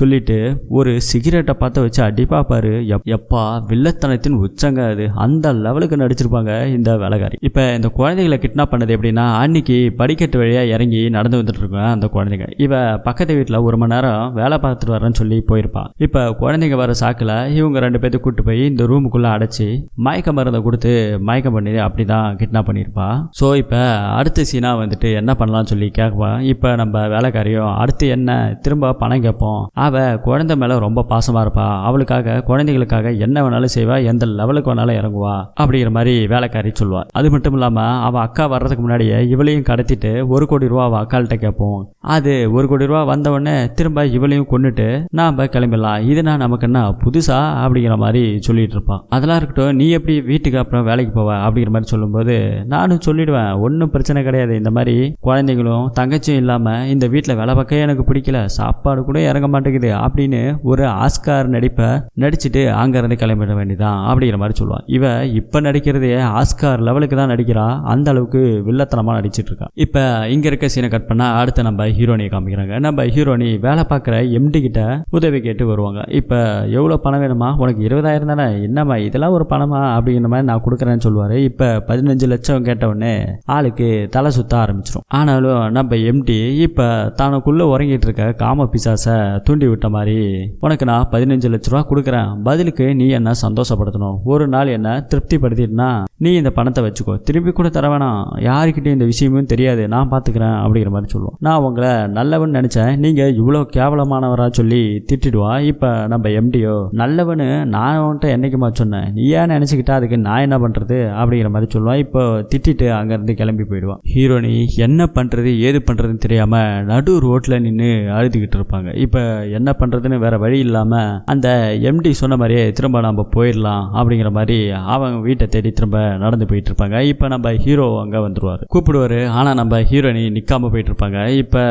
சொல்லிட்டு ஒரு சிகரெட்டை பார்த்து வச்சு அடிப்பா பாரு. எப்பா வில்லத்தனத்தின் உச்சங்க அது. அந்த லெவலுக்கு நடிச்சிருப்பாங்க இந்த வேலைக்காரி. இப்போ இந்த குழந்தைகளை கிட்னாப் பண்ணது எப்படின்னா அன்னைக்கு படிக்கட்டு வழியாக இறங்கி நடந்து வந்துட்டு இருக்கோம் அந்த குழந்தைங்க. இவ பக்கத்து வீட்டில் ஒரு மணி நேரம் வேலை பார்த்துட்டு வரேன்னு சொல்லி போயிருப்பா. இப்போ குழந்தைங்க வர சாக்கில் இவங்க ரெண்டு பேர்த்து கூட்டு போய் இந்த ரூமுக்குள்ளே அடைச்சி மயக்க மருந்தை கொடுத்து மயக்கம் பண்ணி அப்படி தான் கிட்னாப் பண்ணியிருப்பா. ஸோ இப்போ அடுத்த சீனாக வந்துட்டு என்ன பண்ணலாம்னு சொல்லி கேட்பான் இப்போ நம்ம வேலைக்காரியும் அடுத்து என்ன திரும்ப பணம் கேட்போம். அவ குழந்தை மேலே ரொம்ப பாசமாக இருப்பா. அவளுக்காக குழந்தைகளுக்காக என்ன வேணாலும் செய்வா. எந்த லெவலுக்கு வேணாலும் இறங்குவா. அப்படிங்கிற மாதிரி வேலைக்காரி சொல்லுவா. அது மட்டும் இல்லாமல் அவள் அக்கா வர்றதுக்கு முன்னாடியே இவளையும் கடத்திட்டு ஒரு கோடி ரூபா அவள் அக்கால்கிட்ட கேட்போம். அது ஒரு கோடி ரூபா வந்த உடனே திரும்ப இவளையும் கொண்டுட்டு நாம் கிளம்பிடலாம். இதுனா நமக்கு என்ன புதுசா? அப்படிங்கிற மாதிரி சொல்லிட்டு இருப்பான் அதெல்லாம் இருக்கட்டும் நீ எப்படி வீட்டுக்கு அப்புறம் வேலைக்கு போவ? அப்படிங்கிற மாதிரி சொல்லும்போது நானும் சொல்லிடுவேன். ஒன்றும் பிரச்சனை கிடையாது. இந்த மாதிரி குழந்தைங்களும் தங்கச்சியும் இல்லாமல் இந்த வீட்டில் வேலை பார்க்க எனக்கு பிடிக்கல. சாப்பாடு கூட இறங்க மாட்டேங்குது. அப்படின்னு ஒரு ஆஸ்கார் நடிப்பை நடிச்சுட்டு அங்கேருந்து கிளம்பிட வேண்டியதான் அப்படிங்கிற மாதிரி சொல்லுவான். இவ இப்போ நடிக்கிறதே ஆஸ்கார் லெவலுக்கு தான் நடிக்கிறா. அந்த அளவுக்கு வில்லத்தனமாக நடிச்சிட்டு இருக்கா இப்போ இங்கே இருக்க சீனை கட் பண்ணால் அடுத்து நம்ம ஹீரோனியை காமிக்கிறாங்க. நம்ம ஹீரோனி வேலை பார்க்குற எம்டி கிட்ட உதவி கேட்டு வருவாங்க. இப்போ எவ்வளோ பணம் வேணுமா? உனக்கு இருபதாயிரம் தானே? என்னம்மா இதெல்லாம் ஒரு பணமா? அப்படிங்கிற மாதிரி நான் கொடுக்குறேன்னு சொல்லுவார். இப்போ பதினஞ்சு லட்சம் கேட்டவுடனே ஆளுக்கு தலை சுத்த ஆரம்பிச்சிடும் ஆனாலும் நம்ம எம்டி இப்போ தனக்குள்ளே உறங்கிட்டு இருக்க காம பிசாசை தூண்டி விட்ட மாதிரி உனக்கு நான் பதினஞ்சு லட்ச ரூபா கொடுக்குறேன். பதிலுக்கு நீ என்ன சந்தோஷப்படுத்தணும். ஒரு நாள் என்ன திருப்திப்படுத்திட்டுனா நீ இந்த பணத்தை வச்சுக்கோ. திரும்பி கூட தர வேணாம். யாருக்கிட்டையும் இந்த விஷயமும் தெரியாது. நான் பார்த்துக்கிறேன் அப்படிங்கிற மாதிரி சொல்லுவோம் நான் உங்களை நல்லவன் நினச்சேன். நீங்கள் இவ்வளோ கேவலமானவரா சொல்லி திட்டிடுவா. இப்போ நம்ம எம்டியோ நல்லவனு நான் உன்ட்ட என்றைக்குமா சொன்னேன்? நீ ஏன் நினச்சிக்கிட்டா அதுக்கு நான் என்ன பண்ணுறது அப்படிங்கிற மாதிரி சொல்லுவான். இப்போ திட்டிட்டு அங்கேருந்து கிளம்பி போயிடுவான். ஹீரோனி என்ன பண்ணுறது ஏது பண்ணுறதுன்னு தெரியாமல் நடு ரோட்டில் நின்று அழுதுகிட்டு இருப்பாங்க. இப்போ என்ன பண்ணுறதுன்னு வேற வழி இல்லாமல் அந்த எம்டி சொன்ன மாதிரியே திரும்ப நம்ம போயிடலாம் அப்படிங்கிற மாதிரி அவங்க வீட்டை தேடி திரும்ப நடந்து போயிட்டு இருப்பாங்க. இப்போ நம்ம ஹீரோ அங்கே வந்துடுவார் கூப்பிடுவாரு. ஆனால் நம்ம ஹீரோனி நிற்காம போயிட்டு இருப்பாங்க. இப்போ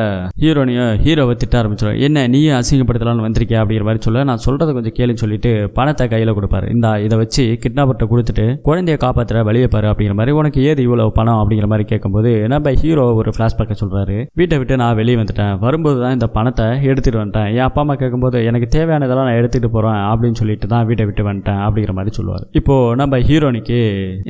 ஹீரோனியும் ஹீரோவை திட்ட ஆரம்பிச்சிருவாங்க என்ன நீயும் அசிங்கப்படுத்தலாம்னு வந்திருக்கியா? அப்படிங்கிற மாதிரி சொல்ல நான் சொல்கிறத கொஞ்சம் கேளுன்னு சொல்லிட்டு பணத்தை கையில் கொடுப்பாரு. இந்த இதை வச்சு கிட்னாப்பர்கிட்ட கொடுத்துட்டு குழந்தைய காப்பாற்றுற வழியை பாரு அப்படிங்கிற மாதிரி. உனக்கு ஏது இவ்வளோ பணம்? அப்படிங்கிற மாதிரி கேட்கும்போது நம்ம ஹீரோ ஒரு ஃப்ளாஷ்பேக்கை சொல்கிறாரு வீட்டை விட்டு நான் வெளியே வந்துட்டேன். வரும்போது தான் இந்த பணத்தை எடுத்துகிட்டு வந்துட்டேன். என் அப்பா அம்மா கேட்கும்போது எனக்கு தேவையானதெல்லாம் நான் எடுத்துகிட்டு போகிறேன் அப்படின்னு சொல்லிட்டு தான் வீட்டை விட்டு வந்துட்டேன் அப்படிங்கிற மாதிரி சொல்லுவார். இப்போது நம்ம ஹீரோனிக்கு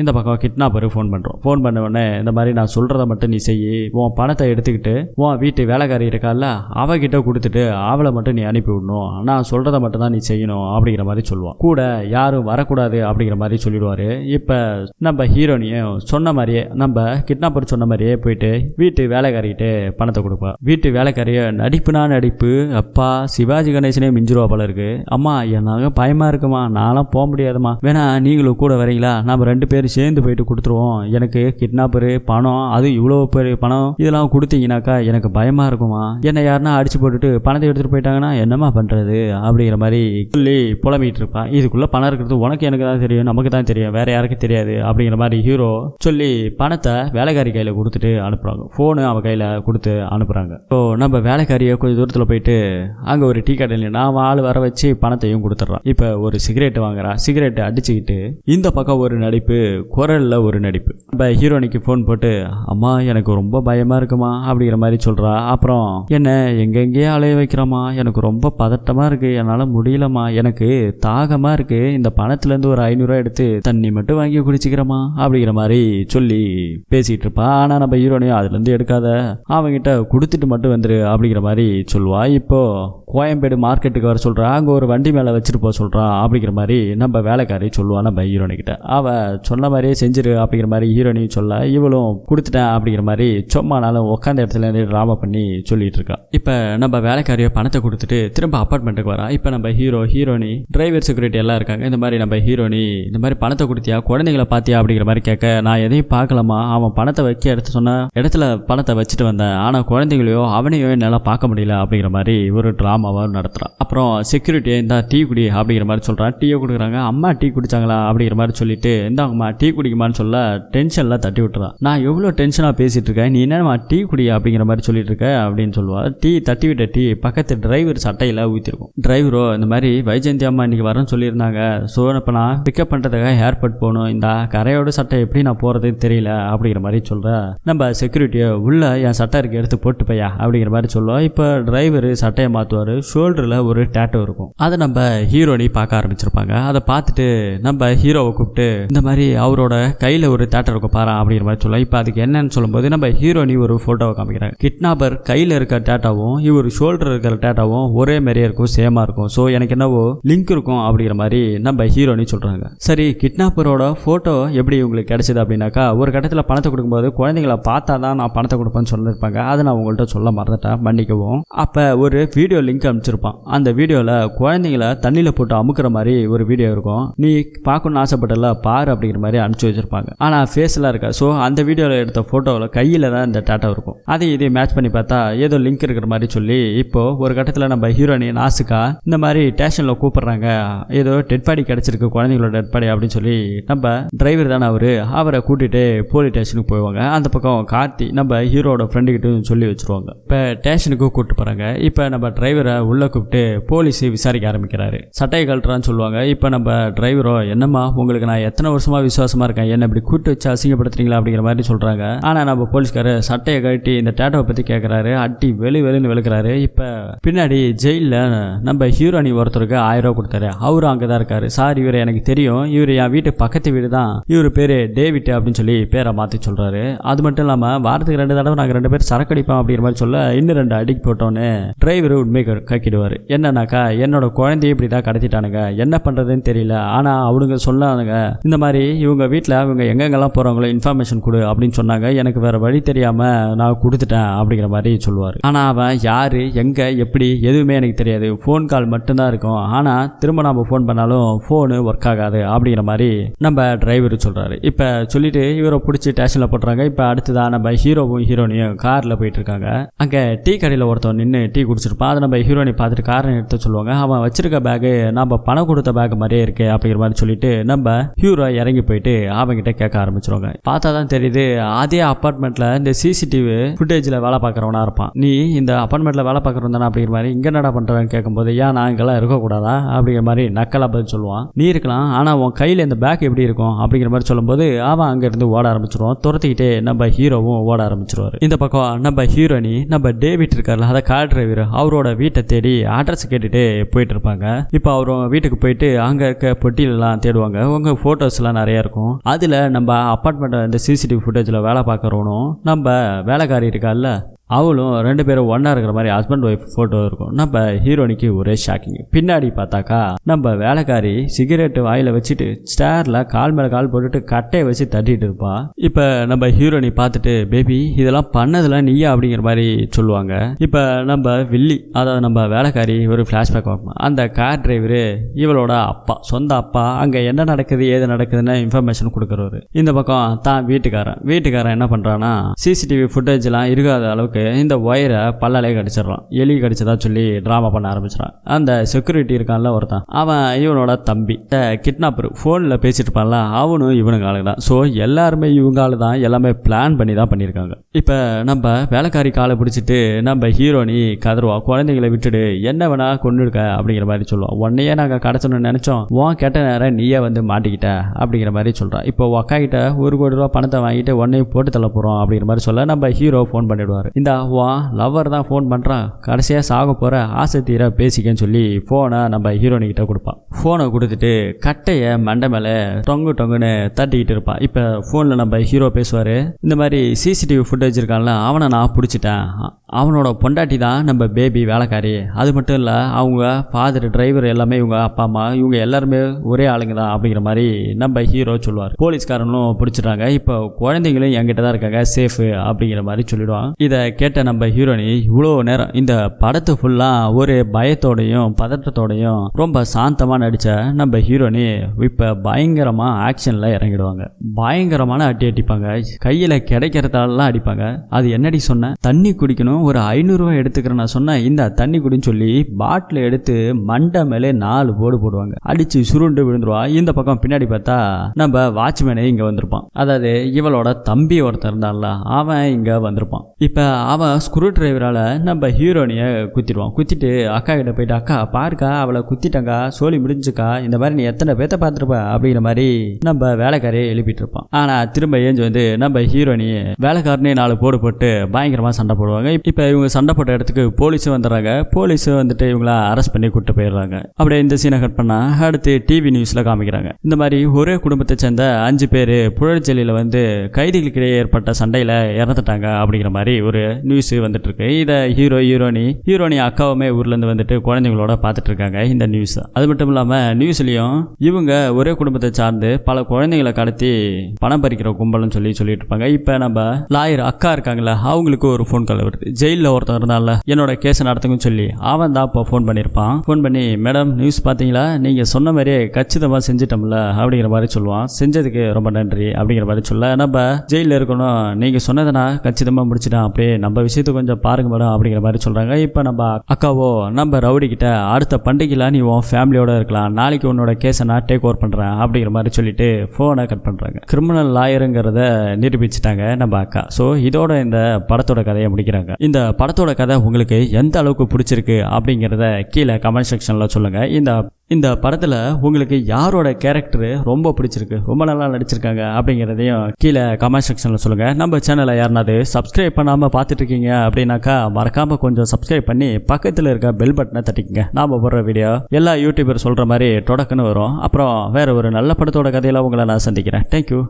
இந்த பக்கம் கிட்னாப்பர் ஃபோன் பண்ணுறோம் ஃபோன் பண்ண உடனே இந்த மாதிரி நான் சொல்கிறத மட்டும் நீ செய் உன் பணத்தை எடுத்துக்கிட்டு உன் வீட்டு வேலைக்காரி இருக்கால அவகிட்ட கொடுத்துட்டு அவளை மட்டும் நீ அனுப்பி விடணும். நான் சொல்கிறத மட்டும் தான் நீ செய்யணும் அப்படிங்கிற மாதிரி சொல்லுவான். கூட யாரும் வரக்கூடாது அப்படிங்கிற மாதிரி சொல்லிடுவார். இப்போ நம்ம ஹீரோனியும் சொன்ன மாதிரியே நம்ம கிட்னாப்பர் சொன்ன மாதிரியே போயிட்டு வீட்டு வேலைக்காரிகிட்ட பணத்தை கொடுப்பா. வீட்டு வேலைக்காரியை நடிப்புனா நடிப்பு அப்பா சிவாஜி கணேசனே மிஞ்சிருவா போல இருக்கு. அம்மா எனக்கு பயமா இருக்குமா? நான்லாம் போக முடியாதுமா. வேணா நீங்களும் கூட வரீங்களா? நம்ம ரெண்டு பேரும் சேர்ந்து போயிட்டு கொடுத்துருவோம். எனக்கு கிட்னாப்பரு பணம் அது இவ்வளோ பெரிய பணம். இதெல்லாம் கொடுத்தீங்கனாக்கா எனக்கு பயமா இருக்குமா? என்னை யாருன்னா அடிச்சு போட்டுட்டு பணத்தை எடுத்துட்டு போயிட்டாங்கன்னா என்னம்மா பண்றது? அப்படிங்கிற மாதிரி சொல்லி புலம்பிட்டு இருப்பான் இதுக்குள்ள பணம் இருக்கிறது உனக்கு எனக்கு தான் தெரியும் நமக்கு தான் தெரியும் வேற யாருக்கும் தெரியாது அப்படிங்கிற மாதிரி ஹீரோ சொல்லி பணத்தை வேலைக்காரி கையில் கொடுத்துட்டு அனுப்புறாங்க. ஃபோனு அவன் கையில் கொடுத்து அனுப்புறாங்க. இப்போ நம்ம வேலைக்காரியை கொஞ்சம் தூரத்தில் போயிட்டு அங்கே ஒரு டீ கடையில் நான் ஆள் வர வச்சு பணத்தையும் கொடுத்துட்றான். இப்போ ஒரு சிகரெட் வாங்குறா. சிகரெட் அடிச்சுக்கிட்டு இந்த பக்கம் ஒரு நடிப்பு குரலில் ஒரு நடிப்பு. நம்ம ஹீரோனிக்கு ஃபோன் போட்டு அம்மா எனக்கு ரொம்ப பயமாக இருக்குமா? அப்படிங்கிற மாதிரி சொல்கிறா அப்புறம் என்ன எங்கெங்கேயே அலைய வைக்கிறோமா எனக்கு ரொம்ப பதட்டமாக இருக்குது என்னால் முடியலம்மா. எனக்கு தாகமாக இருக்குது இந்த பணத்துலேருந்து ஒரு ஐநூறுரூவா எடுத்து தண்ணி மட்டும் வாங்கி குடிச்சிக்கிறோமா அப்படிங்கிற மாதிரி சொல்லி பேசிகிட்டு இருப்பா. ஆனால் நம்ம ஹீரோனையும் அதுலேருந்து எடுக்காத. அவங்ககிட்ட கொடுத்துட்டு மட்டும் வந்துரு அப்படிங்கிற மாதிரி சொல்லுவா இப்போ கோயம்பேடு மார்க்கெட்டுக்கு வர சொல்கிறா அங்கே ஒரு வண்டி மேலே வச்சுட்டு போக சொல்கிறா அப்படிங்கிற மாதிரி நம்ம வேலைக்காரி சொல்லுவா நம்ம ஹீரோனிக்கிட்ட அவள் சொன்ன மாதிரியே செஞ்சிரு அப்படிங்கிற மாதிரி ஹீரோனியும் சொல்ல இவளும் கொடுத்துட்டேன் அப்படிங்கிற மாதிரி சும்மானாலும் உட்காந்த இடத்துல இருந்து ட்ராமா பண்ணி சொல்லிட்டு இருக்கா. இப்போ நம்ம வேலைக்காரியோ பணத்தை கொடுத்துட்டு திரும்ப அப்பார்ட்மெண்ட்டுக்கு வரா. இப்போ நம்ம ஹீரோ ஹீரோனி டிரைவர் செக்யூரிட்டி எல்லாம் இருக்காங்க. இந்த மாதிரி நம்ம ஹீரோனி இந்த மாதிரி பணத்தை கொடுத்தியா குழந்தைங்களை பார்த்தியா அப்படிங்கிற மாதிரி கேட்க நான் எதையும் பார்க்கலாமா அவன் பணத்தை வைக்க எடுத்து சொன்ன இடத்துல பணத்தை வச்சுட்டு வந்தேன். ஆனால் குழந்தைங்களையோ அவனையோ என்னால் பார்க்க முடியல. அப்படிங்கிற மாதிரி ஒரு ட்ராமாவாக நடத்துகிறான் அப்புறம் செக்யூரிட்டி இந்த டீ குடி அப்படிங்கிற மாதிரி சொல்கிறான் டீயை கொடுக்குறாங்க. அம்மா டீ குடிச்சாங்களா அப்படிங்கிற மாதிரி சொல்லிட்டு இந்தாங்கம்மா டீ குடிக்குமான்னு சொல்ல டென்ஷனில் தட்டி விட்டுறான் நான் எவ்வளோ டென்ஷனாக பேசிகிட்டு இருக்கேன். நீ என்னம்மா டீ குடி அப்படிங்கிற மாதிரி சொல்லிட்டு இருக்க அப்படின்னு சொல்லுவாள் டீ தட்டி விட்ட டீ பக்கத்து டிரைவர் சட்டையில் ஊற்றிருக்கும் டிரைவரோ இந்த மாதிரி வைஜெயந்தி அம்மா இன்னைக்கு வரேன்னு சொல்லியிருந்தாங்க. ஸோ இப்போ நான் பிக்கப் பண்ணுறதுக்காக ஏர்போர்ட் போகணும். இந்த கரையோட சட்டை எப்படி நான் போகிறதுன்னு தெரியல அப்படிங்கிற மாதிரி சொல்கிற நம்ம செக்யூரிட்டியை உள்ள என் சட்டை இருக்கு எடுத்து போட்டு பையா அப்படிங்கிற மாதிரி சொல்லுவோம் இப்போ டிரைவர் சட்டையை மாற்றுவார் ஷோல்டரில் ஒரு டேட்டோ இருக்கும். அதை நம்ம ஹீரோனி பார்க்க ஆரம்பிச்சிருப்பாங்க. அதை பார்த்துட்டு நம்ம ஹீரோவை கூப்பிட்டு இந்த மாதிரி அவரோட கையில் ஒரு டேட்டோ இருக்கும் பாரு அப்படிங்கிற மாதிரி சொல்லலாம் இப்போ அதுக்கு என்னன்னு சொல்லும்போது நம்ம ஹீரோனி ஒரு ஃபோட்டோவை காமிக்கிறாங்க கிட்னாப்பர் கையில் இருக்கிற டேட்டாவும் இவர் ஷோல்டர் இருக்கிற டேட்டாவும் ஒரே மாதிரியே இருக்கும் சேமாக இருக்கும். ஸோ எனக்கு என்னவோ லிங்க் இருக்கும் அப்படிங்கிற மாதிரி நம்ம ஹீரோனி சொல்கிறாங்க சரி கிட்னாப்பரோட ஃபோட்டோ எப்படி உங்களுக்கு கிடைச்சது அப்படின்னாக்கா ஒரு கட்டத்தில் பணத்தை கொடுக்கும்போது குழந்தைங்கள பார்த்தா தான் நான் பணத்தை கொடுப்பேன்னு சொல்லியிருப்பாங்க அதை நான் உங்கள்கிட்ட சொல்ல மறந்துட்டேன். மன்னிக்கவும். அப்போ ஒரு வீடியோ லிங்க் அனுப்பிச்சிருப்பான். அந்த வீடியோவில் குழந்தைங்கள தண்ணியில் போட்டு அமுக்கிற மாதிரி ஒரு வீடியோ இருக்கும். நீ பார்க்கணும்னு ஆசைப்பட்டல பாரு அப்படிங்கிற மாதிரி அனுப்பிச்சி வச்சிருப்பாங்க. ஆனால் ஃபேஸ்லாம் இருக்கா ஸோ அந்த வீடியோவில் எடுத்த ஃபோட்டோவில் கையில் தான் இந்த டேட்டா இருக்கும். அதை இதை மேட்ச் பண்ணி பார்த்தா ஏதோ லிங்க் இருக்கிற மாதிரி சொல்லி இப்போது ஒரு கட்டத்தில் நம்ம ஹீரோனி நாசுக்கா? இந்த மாதிரி ஸ்டேஷனில் கூப்பிட்றாங்க. ஏதோ டெட் பாடி கிடச்சிருக்கு குழந்தைங்களோட டெட் பாடி அப்படின்னு சொல்லி நம்ம டிரைவர் தானே அவர்? அவரை கூட்டிகிட்டு போலீஸ் ஸ்டேஷனுக்கு போயிடுவாங்க. அந்த பக்கம் கார்த்தி நம்ம ஹீரோட ஃப்ரெண்டுக்கிட்டும் சொல்லி வச்சிருவாங்க. இப்போ ஸ்டேஷனுக்கு கூப்பிட்டு போகிறாங்க இருக்காங்க இப்போ நம்ம டிரைவரை உள்ளே கூப்பிட்டு போலீஸ் விசாரிக்க ஆரம்பிக்கிறாரு. சட்டையை கழட்டுறான்னு சொல்லுவாங்க. இப்போ நம்ம டிரைவரோ என்னம்மா உங்களுக்கு நான் எத்தனை வருஷமா விசுவாசமா இருக்கேன்? என்ன இப்படி கூட்டு வச்சு அசிங்கப்படுத்துறீங்களா? அப்படிங்கிற மாதிரி சொல்றாங்க. ஆனால் நம்ம போலீஸ்காரர் சட்டையை கழட்டி இந்த டேட்டோவை பற்றி கேட்கறாரு அட்டி வெளி வெளின்னு விழுக்கிறாரு இப்போ பின்னாடி ஜெயிலில் நம்ம ஹீரோனி ஒருத்தருக்கு ஆயிரம் ரூபா கொடுத்தாரு. அவரும் அங்கே தான் இருக்காரு. சார் இவர் எனக்கு தெரியும். இவர் என் வீட்டு பக்கத்து வீடு தான். இவர் பேர் டேவிட் அப்படின்னு சொல்லி பேரை மாற்றி சொல்கிறாரு அது மட்டும் இல்லாமல் வாரத்துக்கு ரெண்டு தடவை நாங்கள் ரெண்டு பேரும் சரக்கு அடிப்போம் அப்படிங்கிற மாதிரி சொல்ல இன்னும் ரெண்டு அடிக்கு போட்டோன்னு டிரைவர் உண்மை கக்கிடுவார். என்னன்னாக்கா என்னோட குழந்தைய இப்படி தான் கடத்திட்டானுங்க. என்ன பண்ணுறதுன்னு தெரியல. ஆனால் அவனுங்க சொன்னானுங்க இந்த மாதிரி இவங்க வீட்டில் அவங்க எங்கெங்கெல்லாம் போகிறவங்களோ இன்ஃபர்மேஷன் கொடு அப்படின்னு சொன்னாங்க. எனக்கு வேற வழி தெரியாமல் நான் கொடுத்துட்டேன் அப்படிங்கிற மாதிரி சொல்லுவார். ஆனால் அவன் யார் எங்கே எப்படி எதுவுமே எனக்கு தெரியாது. ஃபோன் கால் மட்டும்தான் இருக்கும். ஆனால் திரும்ப நம்ம ஃபோன் பண்ணாலும் ஃபோனு ஒர்க் ஆகாது அப்படிங்கிற மாதிரி நம்ம டிரைவர் சொல்கிறாரு இப்போ சொல்லிட்டு இவரை பிடிச்சி ஸ்டேஷனில் போட்டுறாங்க. இப்போ அடுத்ததான் நம்ம ஹீரோவும் ஹீரோனியும் காரில் போயிட்டு இருக்காங்க. அங்கே டீ கடையில் ஒருத்தன் நின்று டீ குடிச்சிருப்பான். அதை நம்ம ஹீரோனி பார்த்துட்டு காரை எடுத்து சொல்லுவாங்க. அவன் வச்சிருக்க பேகு நம்ம பணம் கொடுத்த பேக் மாதிரியே இருக்கு அப்படிங்கிற மாதிரி சொல்லிட்டு நம்ம ஹீரோ இறங்கி போயிட்டு அவங்கிட்ட கேட்க ஆரம்பிச்சிருவாங்க. பார்த்தா தான் தெரியுது அதே அப்பார்ட்மெண்ட்ல இந்த சிசிடிவி ஃபுட்டேஜில் வேலை பார்க்குறவனா இருப்பான். நீ இந்த அப்பார்ட்மெண்ட்ல வேலை பார்க்குறவன் தானே அப்படிங்கிற மாதிரி இங்கே என்னடா பண்ணுறேன்னு கேட்கும்போது ஏன் நான் இங்கெல்லாம் இருக்கக்கூடாதா? அப்படிங்கிற மாதிரி நக்கலா பதில் சொல்லுவான். நீ இருக்கலாம் ஆனால் உன் கையில் இந்த பேக் எப்படி இருக்கும்? அப்படிங்கிற மாதிரி சொல்லும்போது அவன் அங்கேருந்து ஓட ஆரம்பிச்சிருவான். துரத்திக்கிட்டே நம்ம ஹீரோவும் ஓட ஆரம்பிச்சிருவாரு. இந்த பக்கம் நம்ம ஹீரோனி நம்ம டேவிட் இருக்கார்ல அதை கார் டிரைவர் அவரோட வீட்டை தேடி அட்ரஸ் கேட்டுட்டு போயிட்டு இருப்பாங்க. இப்போ அவரும் வீட்டுக்கு போயிட்டு அங்கே இருக்க பொட்டியிலலாம் தேடுவாங்க. உங்கள் ஃபோட்டோஸ்லாம் நிறைய இருக்கும். அதில் நம்ம அப்பார்ட்மெண்ட்டை இந்த சிசிடிவி ஃபுட்டேஜில் வேலை பார்க்குறவனும் நம்ம வேலைக்காரி இருக்கால்ல அவளும் ரெண்டு பேரும் ஒன்றா இருக்கிற மாதிரி ஹஸ்பண்ட் ஒய்ஃப் ஃபோட்டோ இருக்கும். நம்ம ஹீரோனிக்கு ஒரே ஷாக்கிங் பின்னாடி பார்த்தாக்கா நம்ம வேலைக்காரி சிகரெட்டு வாயில் வச்சுட்டு ஸ்டேரில் கால் மேலே கால் போட்டுட்டு கட்டையை வச்சு தட்டிட்டு இருப்பா. இப்போ நம்ம ஹீரோனி பார்த்துட்டு பேபி இதெல்லாம் பண்ணதில் நீயா? அப்படிங்கிற மாதிரி சொல்லுவாங்க. இப்போ நம்ம வில்லி அதாவது நம்ம வேலைக்காரி ஒரு ஃப்ளாஷ்பேக் வாங்கணும் அந்த கார் டிரைவரு இவளோட அப்பா சொந்த அப்பா அங்கே என்ன நடக்குது ஏது நடக்குதுன்னு இன்ஃபர்மேஷன் கொடுக்குறவரு. இந்த பக்கம் தான் வீட்டுக்காரன். வீட்டுக்காரன் என்ன பண்ணுறான்னா சிசிடிவி ஃபுட்டேஜ்லாம் இருக்காத அளவுக்கு இந்த ஒயரை பல்லாலே கடிச்சிடுறான். எலி கடிச்சதா சொல்லி ட்ராமா பண்ண ஆரம்பிச்சிடான் அந்த செக்யூரிட்டி இருக்கான்ல ஒருத்தன். அவன் இவனோட தம்பி. இந்த கிட்னாப்பர் ஃபோனில் பேசிட்டு இருப்பான்ல அவனும் இவனுங்க ஆளு தான். ஸோ எல்லாருமே இவங்க ஆளு தான். எல்லாமே பிளான் பண்ணி தான் பண்ணியிருக்காங்க இப்போ நம்ம வேலைக்காரி காலை பிடிச்சிட்டு நம்ம ஹீரோனி கதருவா குழந்தைங்களை விட்டுடு என்ன வேணா கொண்டுடுக்க அப்படிங்கிற மாதிரி சொல்லுவோம் உன்னையே நாங்கள் கிடச்சணும்னு நினச்சோம். உன் கெட்ட நேரம் நீயே வந்து மாட்டிக்கிட்ட அப்படிங்கிற மாதிரி சொல்கிறான் இப்போ உன் கிட்ட ஒரு கோடி ரூபா பணத்தை வாங்கிட்டு உன்னையும் போட்டு தள்ள போகிறோம் அப்படிங்கிற மாதிரி சொல்ல நம்ம ஹீரோ ஃபோன் பண்ணிடுவார். இந்த உன் லவ்வர் தான் ஃபோன் பண்ணுறான் கடைசியாக சாக போகிற ஆசை தீர பேசிக்கன்னு சொல்லி ஃபோனை நம்ம ஹீரோனிக்கிட்ட கொடுப்பான். ஃபோனை கொடுத்துட்டு கட்டையை மண்டை மேலே டொங்கு டொங்குன்னு தட்டிக்கிட்டு இருப்பான். இப்போ ஃபோனில் நம்ம ஹீரோ பேசுவார். இந்த மாதிரி சிசிடிவி ஃபுட்டேஜ் இருக்கான்ல அவனை நான் பிடிச்சிட்டேன். அவனோட பொண்டாட்டி தான் நம்ம பேபி வேலைக்காரி. அது மட்டும் இல்லை அவங்க ஃபாதர் டிரைவர் எல்லாமே இவங்க அப்பா அம்மா இவங்க எல்லாருமே ஒரே ஆளுங்க தான் அப்படிங்கிற மாதிரி நம்ம ஹீரோ சொல்லுவார். போலீஸ்காரனும் பிடிச்சிட்டாங்க இப்போ குழந்தைங்களும் என்கிட்ட தான் இருக்காங்க. சேஃபு அப்படிங்கிற மாதிரி சொல்லிடுவான். இதை கேட்ட நம்ம ஹீரோனி இவ்வளோ நேரம் இந்த படத்து ஃபுல்லாக ஒரு பயத்தோடையும் பதற்றத்தோடையும் ரொம்ப சாந்தமாக நடித்த நம்ம ஹீரோனி இப்போ பயங்கரமாக ஆக்ஷனில் இறங்கிடுவாங்க. பயங்கரமான அடி அடிப்பாங்க. கையில் கிடைக்கிறதாலாம் அடிப்பாங்க. அது என்னடி சொன்னேன் தண்ணி குடிக்கணும். ஒரு ஐநூறுரூவா எடுத்துக்கிறேன் நான் சொன்னேன் இந்த தண்ணி குடின்னு சொல்லி பாட்டில் எடுத்து மண்டை மேலே நாலு போடு போடுவாங்க. அடிச்சு சுருண்டு விழுந்துருவா. இந்த பக்கம் பின்னாடி பார்த்தா நம்ம வாட்ச்மேனே இங்கே வந்திருப்பான். அதாவது இவளோட தம்பி ஒருத்தன் இருந்தான்ல அவன் இங்கே வந்திருப்பான். இப்போ அவன் ஸ்க்ரூ டிரைவரால் நம்ம ஹீரோனியை குத்திடுவான். குத்திட்டு அக்கா கிட்ட போயிட்டு அக்கா பாருக்கா அவளை குத்திட்டங்கா சோலி முடிஞ்சுக்கா இந்த மாதிரி நீ எத்தனை பேத்த பார்த்துருப்ப? அப்படிங்கிற மாதிரி நம்ம வேலைக்காரையே எழுப்பிட்டு இருப்பான் ஆனால் திரும்ப ஏஞ்சி வந்து நம்ம ஹீரோனி வேலைக்காரனே நாலு போடு போட்டு பயங்கரமாக சண்டை போடுவாங்க. இப்போ இவங்க சண்டை போட்ட இடத்துக்கு போலீஸும் வந்துடுறாங்க. போலீஸும் வந்துட்டு இவங்கள அரெஸ்ட் பண்ணி கூப்பிட்டு போயிடுறாங்க. அப்படியே இந்த சீனை கட் பண்ணா அடுத்து டிவி நியூஸில் காமிக்கிறாங்க. இந்த மாதிரி ஒரே குடும்பத்தை சேர்ந்த அஞ்சு பேர் புழற்செலியில் வந்து கைதிகளுக்கிடையே ஏற்பட்ட சண்டையில் இறந்துட்டாங்க அப்படிங்கிற மாதிரி ஒரு நியூஸ் வந்துட்டு இருக்கு இதை ஹீரோ ஹீரோனி ஹீரோனி அக்காவுமே ஊர்லேருந்து வந்துட்டு குழந்தைங்களோட பார்த்துட்டு இருக்காங்க இந்த நியூஸ் அது மட்டும் இல்லாமல் நியூஸ்லேயும் இவங்க ஒரே குடும்பத்தை சார்ந்து பல குழந்தைங்களை கடத்தி பணம் பறிக்கிற கும்பல்னு சொல்லி சொல்லிட்டு இருப்பாங்க இப்போ நம்ம லாயர் அக்கா இருக்காங்களா அவங்களுக்கு ஒரு ஃபோன் கால் வருது. ஜெயிலில் ஒருத்தன் இருந்தால என்னோட கேஸ் நடத்துங்கன்னு சொல்லி அவன் தான் இப்போ ஃபோன் பண்ணியிருப்பான் ஃபோன் பண்ணி மேடம் நியூஸ் பார்த்தீங்களா நீங்கள் சொன்ன மாதிரியே கச்சிதமாக செஞ்சிட்டோம்ல அப்படிங்கிற மாதிரி சொல்லுவான். செஞ்சதுக்கு ரொம்ப நன்றி அப்படிங்கிற மாதிரி சொல்ல நம்ம ஜெயிலில் இருக்கணும். நீங்கள் சொன்னதை நான் கச்சிதமாக முடிச்சிட்டேன் அப்படியே நம்ம விஷயத்தை கொஞ்சம் பாருங்க மேடம் அப்படிங்கிற மாதிரி சொல்கிறாங்க இப்போ நம்ம அக்காவோ நம்ம ரவுடி கிட்ட அடுத்த பண்டிகையில் நீ உன் ஃபேமிலியோட இருக்கலாம். நாளைக்கு உன்னோட கேஸை நான் டேக் ஓவர் பண்ணுறேன் அப்படிங்கிற மாதிரி சொல்லிட்டு ஃபோனை கட் பண்ணுறாங்க கிரிமினல் லாயருங்கிறத நிரூபிச்சிட்டாங்க நம்ம அக்கா. ஸோ இதோட இந்த படத்தோட கதையை முடிக்கிறாங்க. இந்த படத்தோட கதை உங்களுக்கு எந்த அளவுக்கு பிடிச்சிருக்கு அப்படிங்கிறத கீழே கமெண்ட் செக்ஷனில் சொல்லுங்கள் இந்த இந்த படத்தில் உங்களுக்கு யாரோட கேரக்டரு ரொம்ப பிடிச்சிருக்கு? ரொம்ப நல்லா நடிச்சிருக்காங்க அப்படிங்கிறதையும் கீழே கமெண்ட் செக்ஷனில் சொல்லுங்கள் நம்ம சேனலை யாருனாவது சப்ஸ்கிரைப் பண்ணாமல் பார்த்துட்டு இருக்கீங்க அப்படின்னாக்கா மறக்காமல் கொஞ்சம் சப்ஸ்கிரைப் பண்ணி பக்கத்தில் இருக்க பெல் பட்டனை தட்டிக்கங்க. நாம் போடுற வீடியோ எல்லா யூடியூபர் சொல்கிற மாதிரி தொடக்குன்னு வரும். அப்புறம் வேறு ஒரு நல்ல படத்தோட கதையில் உங்களை நான் சந்திக்கிறேன். தேங்க்யூ